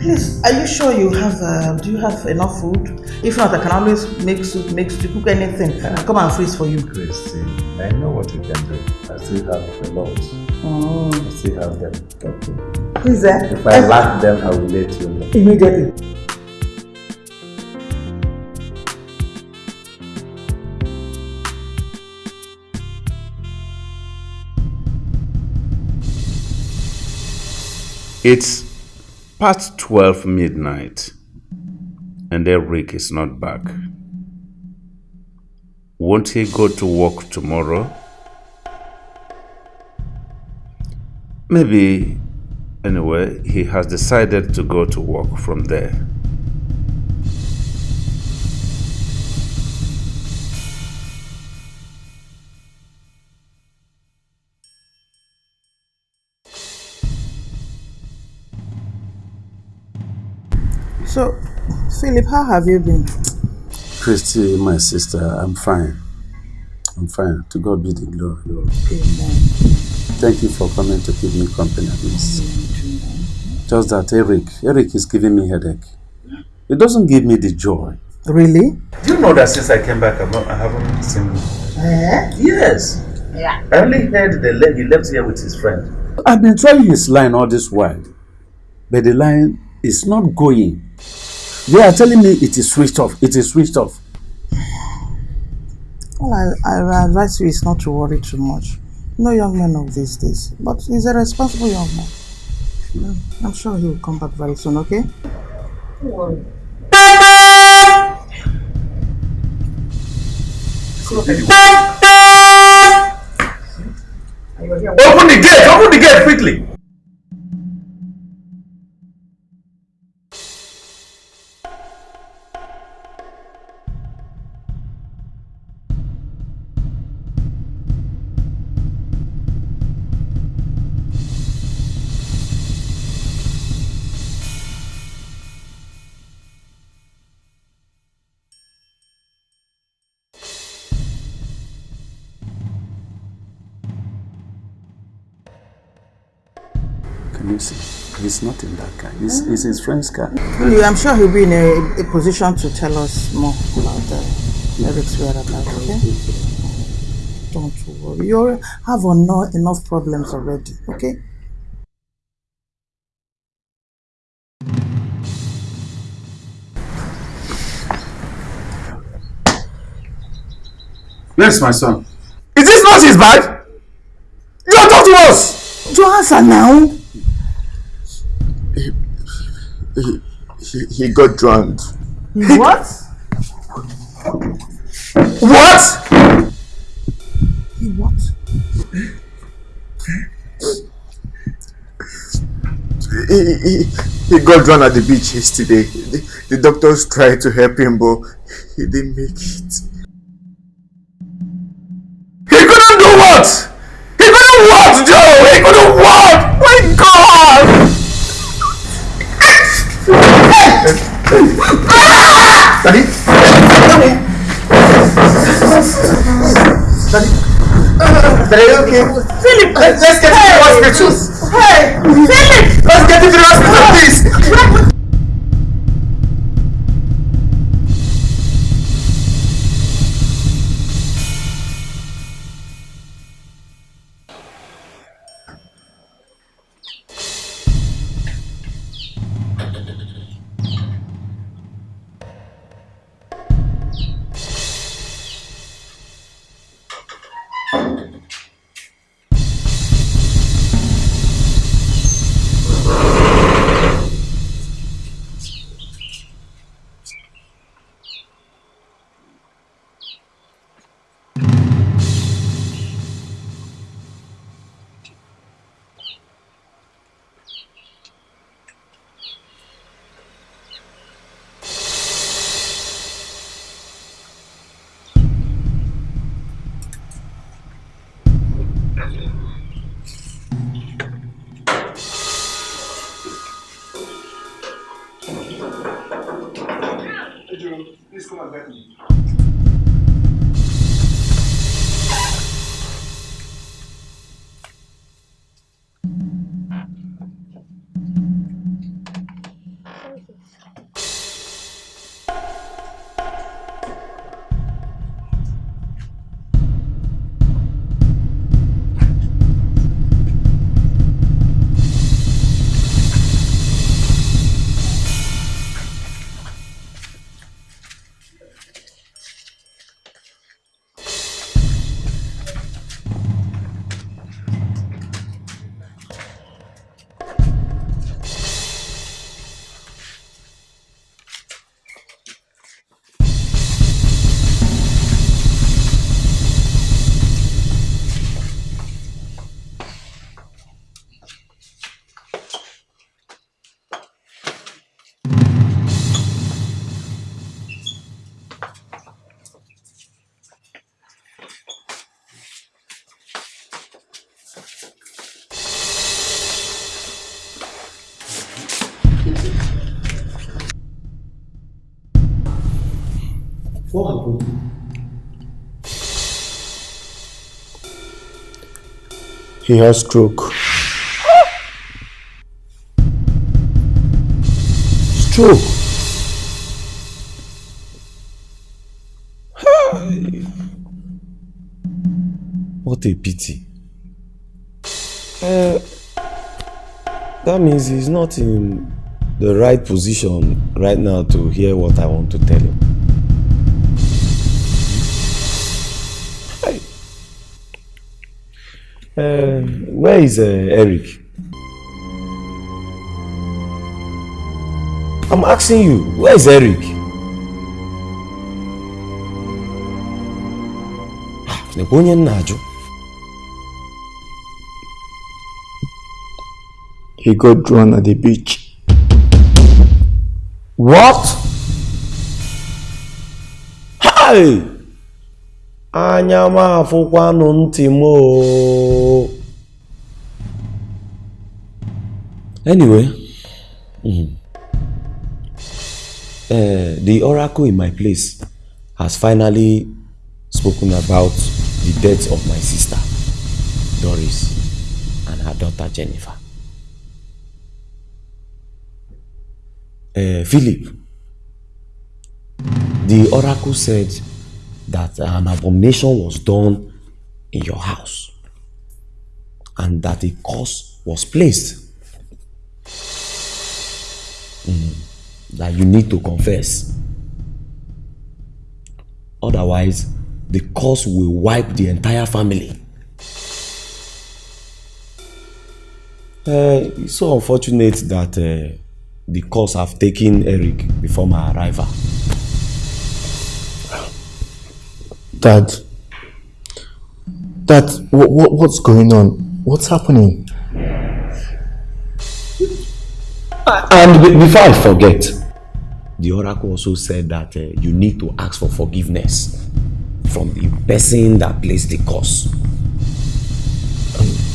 please, are you sure you have? Uh, do you have enough food? If not, I can always make soup, make stew, cook anything. Come and freeze for you. Christy, I know what you can do. I still have a lot. Oh. I still have them. Please, eh? If I lack them, I will let you know. Immediately. It's past 12 midnight and Eric is not back. Won't he go to work tomorrow? Maybe, anyway, he has decided to go to work from there. So, Philip, how have you been? Christy, my sister, I'm fine. I'm fine. To God be the glory, Lord. Thank you for coming to keep me company at least. Just that Eric, Eric is giving me headache. It doesn't give me the joy. Really? Do you know that since I came back, I've not, I haven't seen him? Eh? Yes. Yeah. I only heard the le- he left here with his friend. I've been trying his line all this while, but the line is not going. They are telling me it is switched off. It is switched off. Well, I, I advise you is not to worry too much. No young man of these days, but he's a responsible young man. I'm sure he will come back very soon, okay? Don't worry. Open the gate! Open the gate quickly! He's not in that car. It's his friend's car. Really, I'm sure he'll be in a, a position to tell us more about uh, Eric's whereabouts, okay? Don't worry. You have eno- enough problems already, okay? Where's my son? Is this not his bag? You are talk to us! Answer now. He, he, he got drowned. What? What? He what? He, he, he got drowned at the beach yesterday. The, the doctors tried to help him, but he didn't make it. He couldn't do what? He couldn't what, Joe? He couldn't what? Daddy? Daddy, okay? Philip! Let, let's get hey. to the hospital. Hey! Philip! Let's get to the hospital! Please He has stroke. Stroke. What a pity. Uh, that means he's not in the right position right now to hear what I want to tell him. Uh, where is uh, Eric? I'm asking you, where is Eric? Nekwa onye m na-ajụ. He got drowned at the beach. What? Hi! Anya. Anyway, mm, uh, the oracle in my place has finally spoken about the death of my sister, Doris, and her daughter Jennifer. Uh, Philip, the oracle said that an abomination was done in your house and that a curse was placed Mm, that you need to confess. Otherwise, the curse will wipe the entire family. Uh, it's so unfortunate that uh, the curse have taken Eric before my arrival. Dad. Dad, what, what, what's going on? What's happening? And be- before I forget, the oracle also said that uh, you need to ask for forgiveness from the person that placed the curse.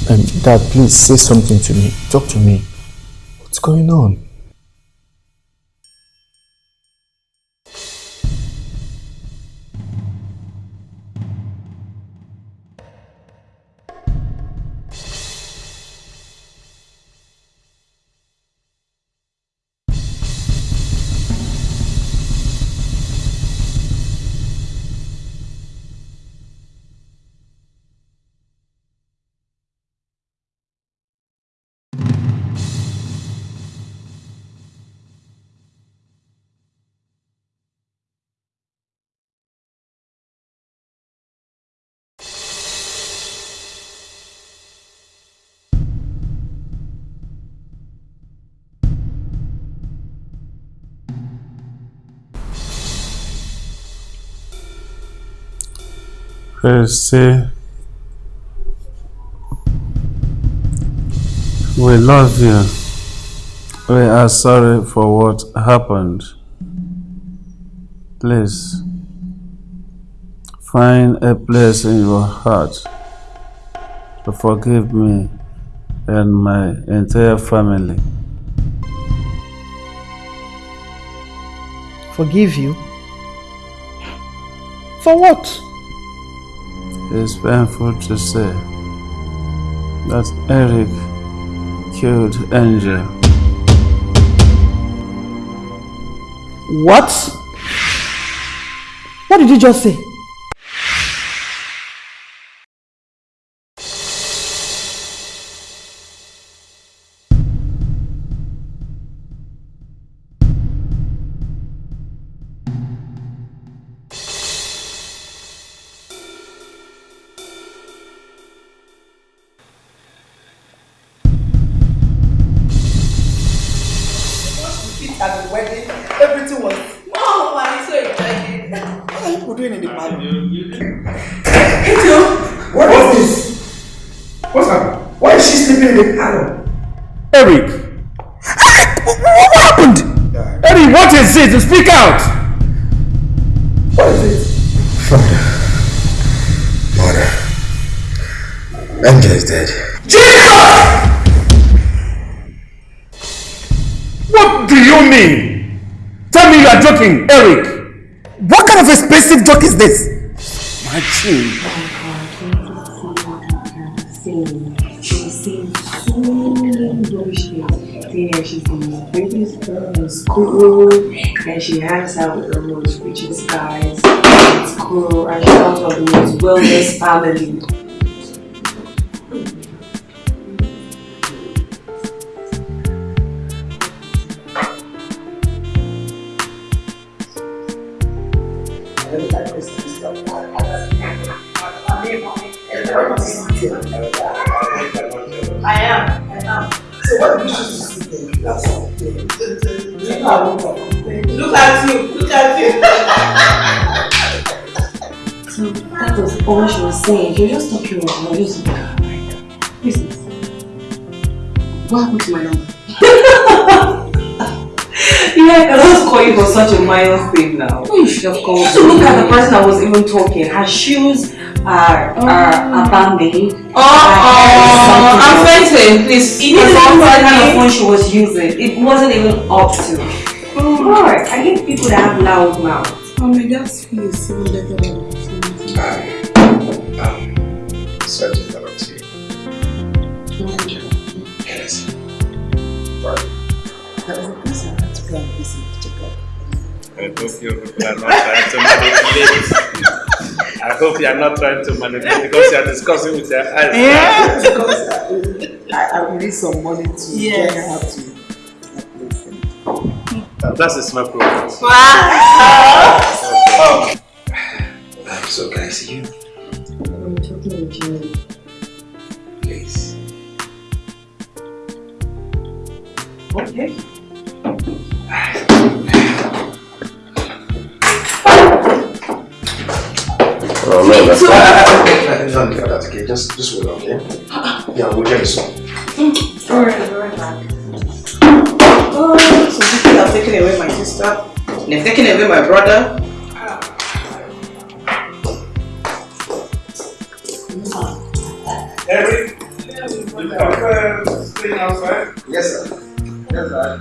Um, Dad, please say something to me. Talk to me. What's going on? Christy, we love you. We are sorry for what happened. Please find a place in your heart to forgive me and my entire family. Forgive you? For what? It's painful to say that Eric killed Angel. What? What did you just say? Family. Minor thing now. You should have called. So look at the person that was even talking. Her shoes are are abandoned. Oh, oh, I'm fainting. Please. It That's isn't even the kind of phone she was using. It wasn't even up to. Alright, I hate people that have loud mouths. Oh my dad's feel is even better than Um, sorry to interrupt you. Yes. Right. That was the person I had to I hope you are not trying to manipulate. I hope you are not trying to manipulate because you are discussing with your eyes. Yeah, because I, I, I need some money to Yes. get her to That's a small problem. Um, so can I see you? I'm talking with you. Please. Okay. No, that's not. No, no, okay. Just, just wait, okay? Yeah, we'll get you some. Alright, alright, back. Oh, so people have taken away my sister. They've taken away my brother. Eric, you prefer staying outside? Yes, sir. Yes, sir.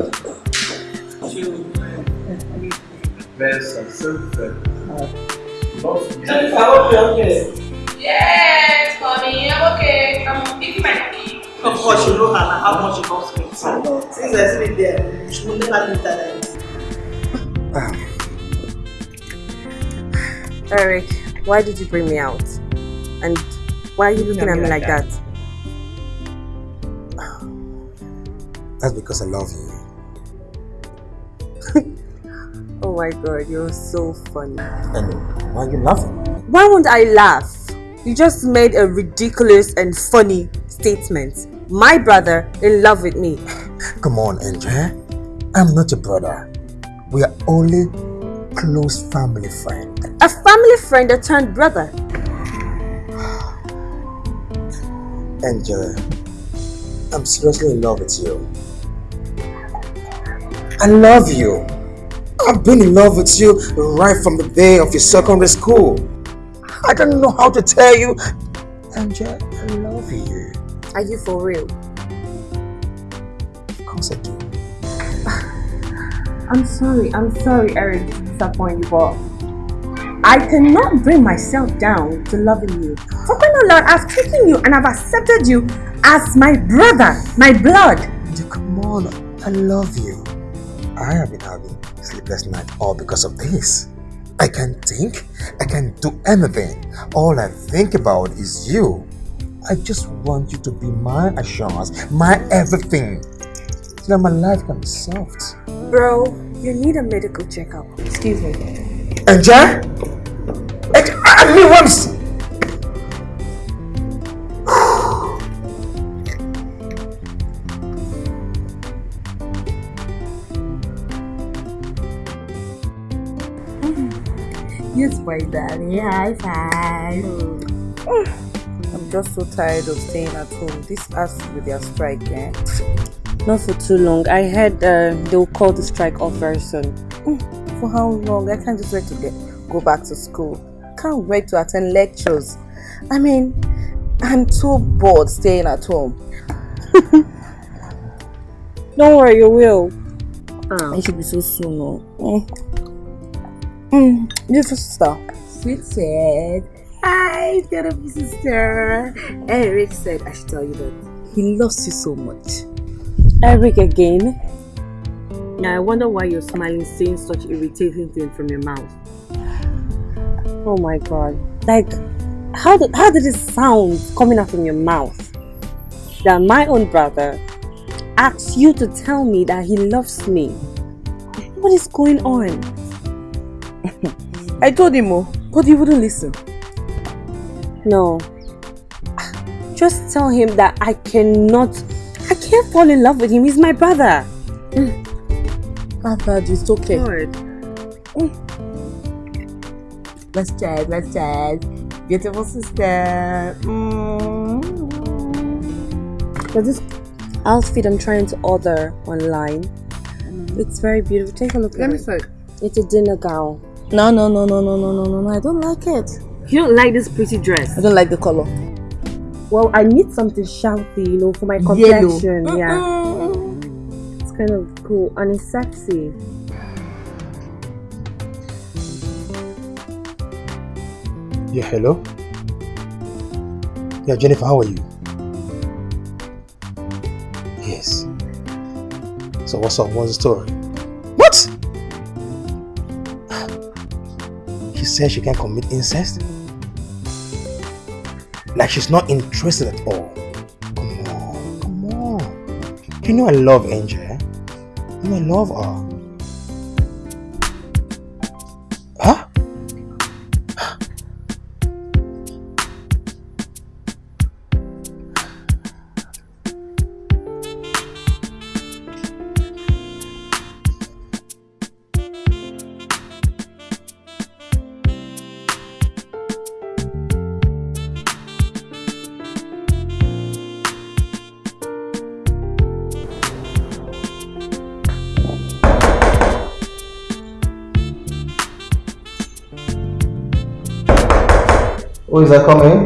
There's a sunset. I hope you're. Yes, mommy, I'm okay. I'm eating my cookie. Of course, you know her now, how much she comes with. Since I sleep there, she will never leave that ah. Eric, why did you bring me out? And why are you looking at me like that? That's because I love you. Oh my god, you're so funny. And why are you laughing? Why won't I laugh? You just made a ridiculous and funny statement. My brother in love with me. Come on, Angel. I'm not your brother. We are only close family friend. A family friend that turned brother. Angel, I'm seriously in love with you. I love you. I've been in love with you right from the day of your secondary school. I don't know how to tell you. Angel, I love love you. Are you for real? Of course I do. I'm sorry, I'm sorry, Eric, to disappoint you, but I cannot bring myself down to loving you. For crying out loud, I've taken you and I've accepted you as my brother, my blood. Come on, I love you. I have been having sleepless nights all because of this. I can't think, I can't do anything. All I think about is you. I just want you to be my assurance, my everything. So that my life can be soft. Bro, you need a medical checkup. Excuse me. Angel? Angel, I mean once! My daddy. High five. I'm just so tired of staying at home. This has to be their strike, eh? Not for too long. I heard uh, they'll call the strike off very soon. For how long? I can't just wait to get go back to school. Can't wait to attend lectures. I mean, I'm too bored staying at home. Don't worry, you will. It should be so soon, no? Mm. Mm. Beautiful sister. Sweet said, Hi, beautiful sister. Eric said I should tell you that he loves you so much. Eric again? Now I wonder why you're smiling saying such irritating things from your mouth. Oh my god. Like, how did, how did it sound coming out from your mouth? That my own brother asks you to tell me that he loves me. What is going on? I told him, oh, but he wouldn't listen. No. Just tell him that I cannot, I can't fall in love with him. He's my brother. Ah, bad, it's okay. Let's chat, let's chat. Beautiful sister. Mm. But this outfit I'm trying to order online, it's very beautiful. Take a look Let me it. see. It's a dinner gown. No, no, no, no, no, no, no, no, no. I don't like it. You don't like this pretty dress? I don't like the color. Well, I need something shouty, you know, for my Yellow. complexion. Yeah. It's kind of cool and it's sexy. Yeah, hello? Yeah, Jennifer, how are you? Yes. So what's up? What's the story? What? She can commit incest? Like she's not interested at all. Come on, come on. You know I love Angel. eh? You know I love her. Who is that coming?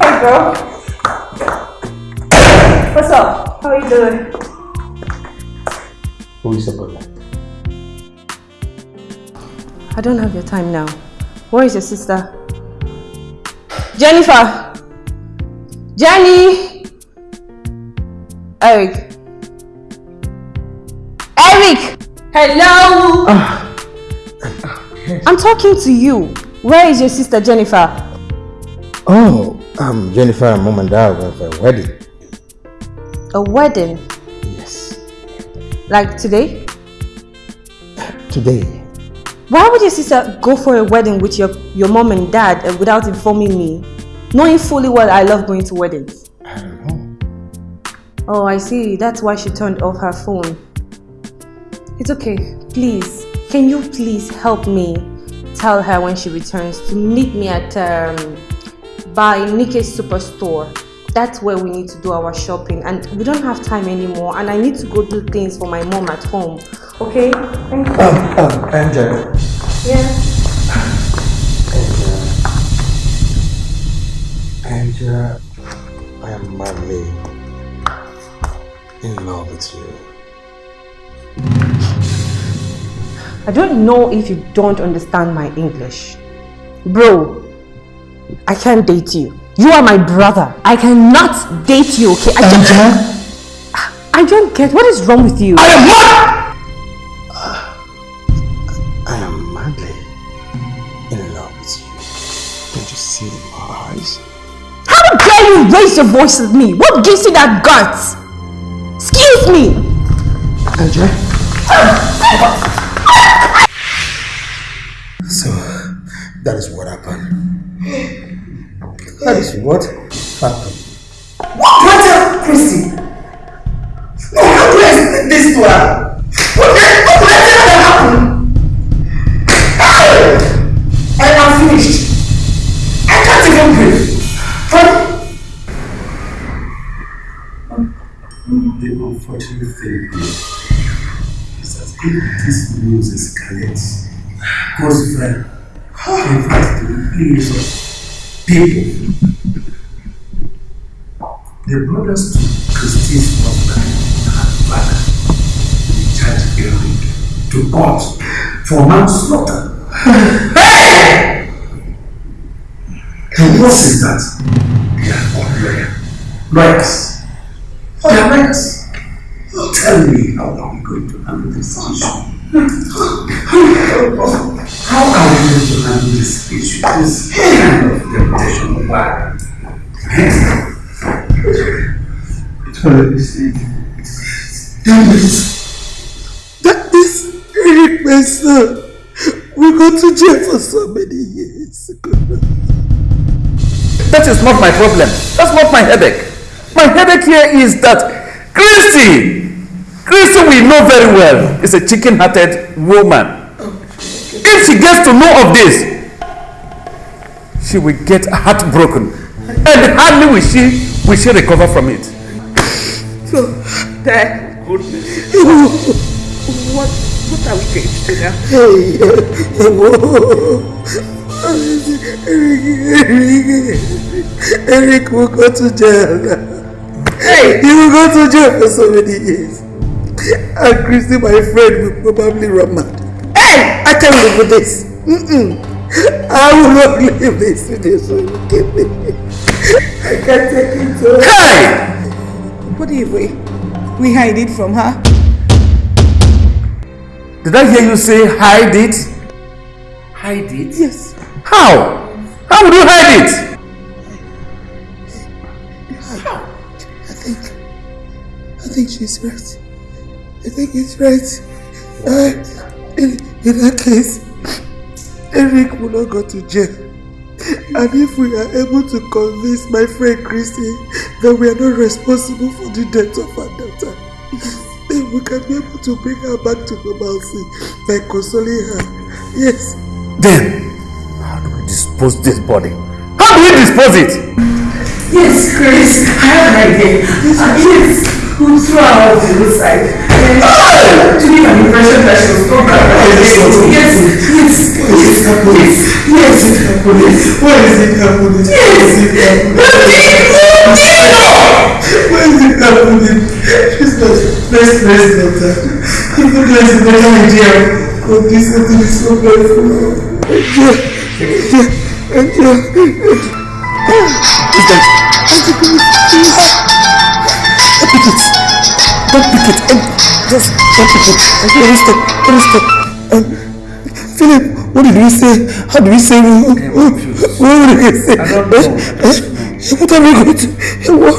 Hey girl. What's up? How are you doing? Who is the? I don't have your time now. Where is your sister? Jennifer! Jenny! Eric. Eric! Hello! I'm talking to you. Where is your sister Jennifer? Oh, um, Jennifer and mom and dad went for a wedding. A wedding? Yes. Like today? Today. Why would your sister go for a wedding with your, your mom and dad uh, without informing me? Knowing fully well I love going to weddings. I don't know. Oh, I see. That's why she turned off her phone. It's okay. Please, can you please help me tell her when she returns to meet me at um, by Nikke's superstore? That's where we need to do our shopping, and we don't have time anymore. And I need to go do things for my mom at home. Okay? Thank you. Um, um, Angel. Yeah. Angela, I am madly in love with you. I don't know if you don't understand my English. Bro, I can't date you. You are my brother. I cannot date you, okay? I just, I don't get what is wrong with you. I am what? I am madly in love with you. Can't you see it in my eyes? How dare you raise your voice at me? What gives you that guts? Excuse me. Angela? So, that is what happened. That is what happened. What? Else, Christy? No, how do I explain this to her? What did I tell that happened? I am finished. I can't even breathe. Honey, The unfortunate thing is this news escalates, goes viral, in fact, to the of people, the brothers to Christine's husband and father will charge Eric to court for manslaughter. hey! And worse is that they are all lawyer. Lawyers. They are lawyers. Tell me how are we going to handle this issue? How are we going to handle this issue? This kind of temptation. Why? That is Eric, my son. We go to jail for so many years. That is not my problem. That's not my headache. My headache here is that Christy, Christy we know very well is a chicken-hearted woman. If she gets to know of this, she will get heartbroken. And hardly will she will she recover from it. So, Dad, Goodness. what, what are we going to do now? Hey, whoa. Eric, Eric, Eric will go to jail. Hey! He will go to jail for so many years. And Christy, my friend, will probably run mad. Hey! I can't live with this. Mm-mm. I will not live this with this. So you give me. I can't take it. to Hey! What if we, we hide it from her? Did I hear you say hide it? Hide it? Yes. How? How would you hide it? Think she's right. I think it's right. Uh, in, in that case, Eric will not go to jail. And if we are able to convince my friend Christy that we are not responsible for the death of her daughter, then we can be able to bring her back to normalcy by consoling her. Yes. Then, how do we dispose this body? How do we dispose it? Yes, Chris, I have an idea. Uh, yes, we'll throw her off the roadside. Uh, to give an impression that she was not bad. Yes, yes, yes, yes, yes, yes. Why is it happening? Yes. Why is it happening? She's not. Let's let's doctor. Even though it's a better idea, but this thing is so painful. Angel, Angel, Angel, Angel. Who's pick it. Don't pick it. Um, just don't pick it. Stop. Let me stop. Um, Philip, what did we say? How did we say? What did we say? I don't know. Eh? What are we going to? eh, What?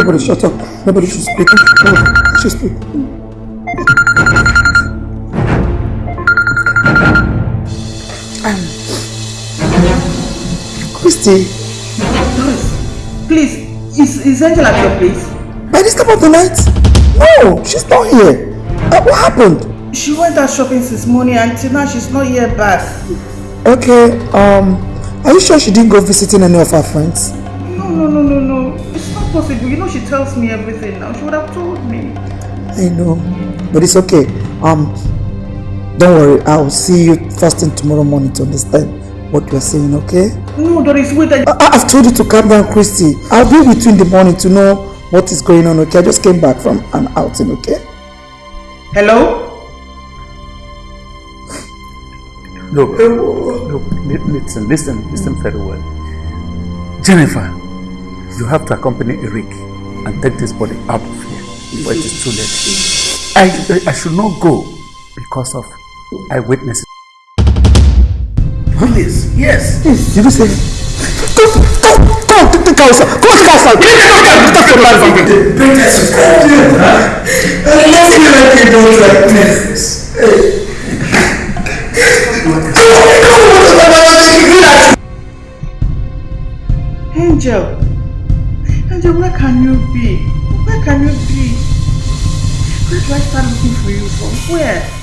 Everybody shut up. Nobody should speak. Nobody should speak. Um, Christy, Please, is, is Angel at your place? by this time of the night? No, she's not here. Uh, what happened? She went out shopping since morning and till now she's not here back. Okay, um, are you sure she didn't go visiting any of her friends? No, no, no, no, no. It's not possible. You know she tells me everything now. She would have told me. I know, but it's okay. Um, don't worry. I'll see you first thing tomorrow morning to understand what you're saying. Okay? No, Doris, wait. I... I I've told you to calm down, Christy. I'll be with you in the morning to know what is going on. Okay? I just came back from an outing. Okay? Hello? Look, look, li- listen, listen, listen very well. Jennifer, you have to accompany Eric and take this body out of here before it is too late. I, I should not go because of eyewitnesses. Please, yes. Did you say? Go, go, go, take the car outside. Go, take the car outside. Get the car outside. Get the car outside. I love you like you don't like this. Hey. Angel. Can you be? Where can you be? Where do I start looking for you from? Where?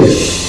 Hey.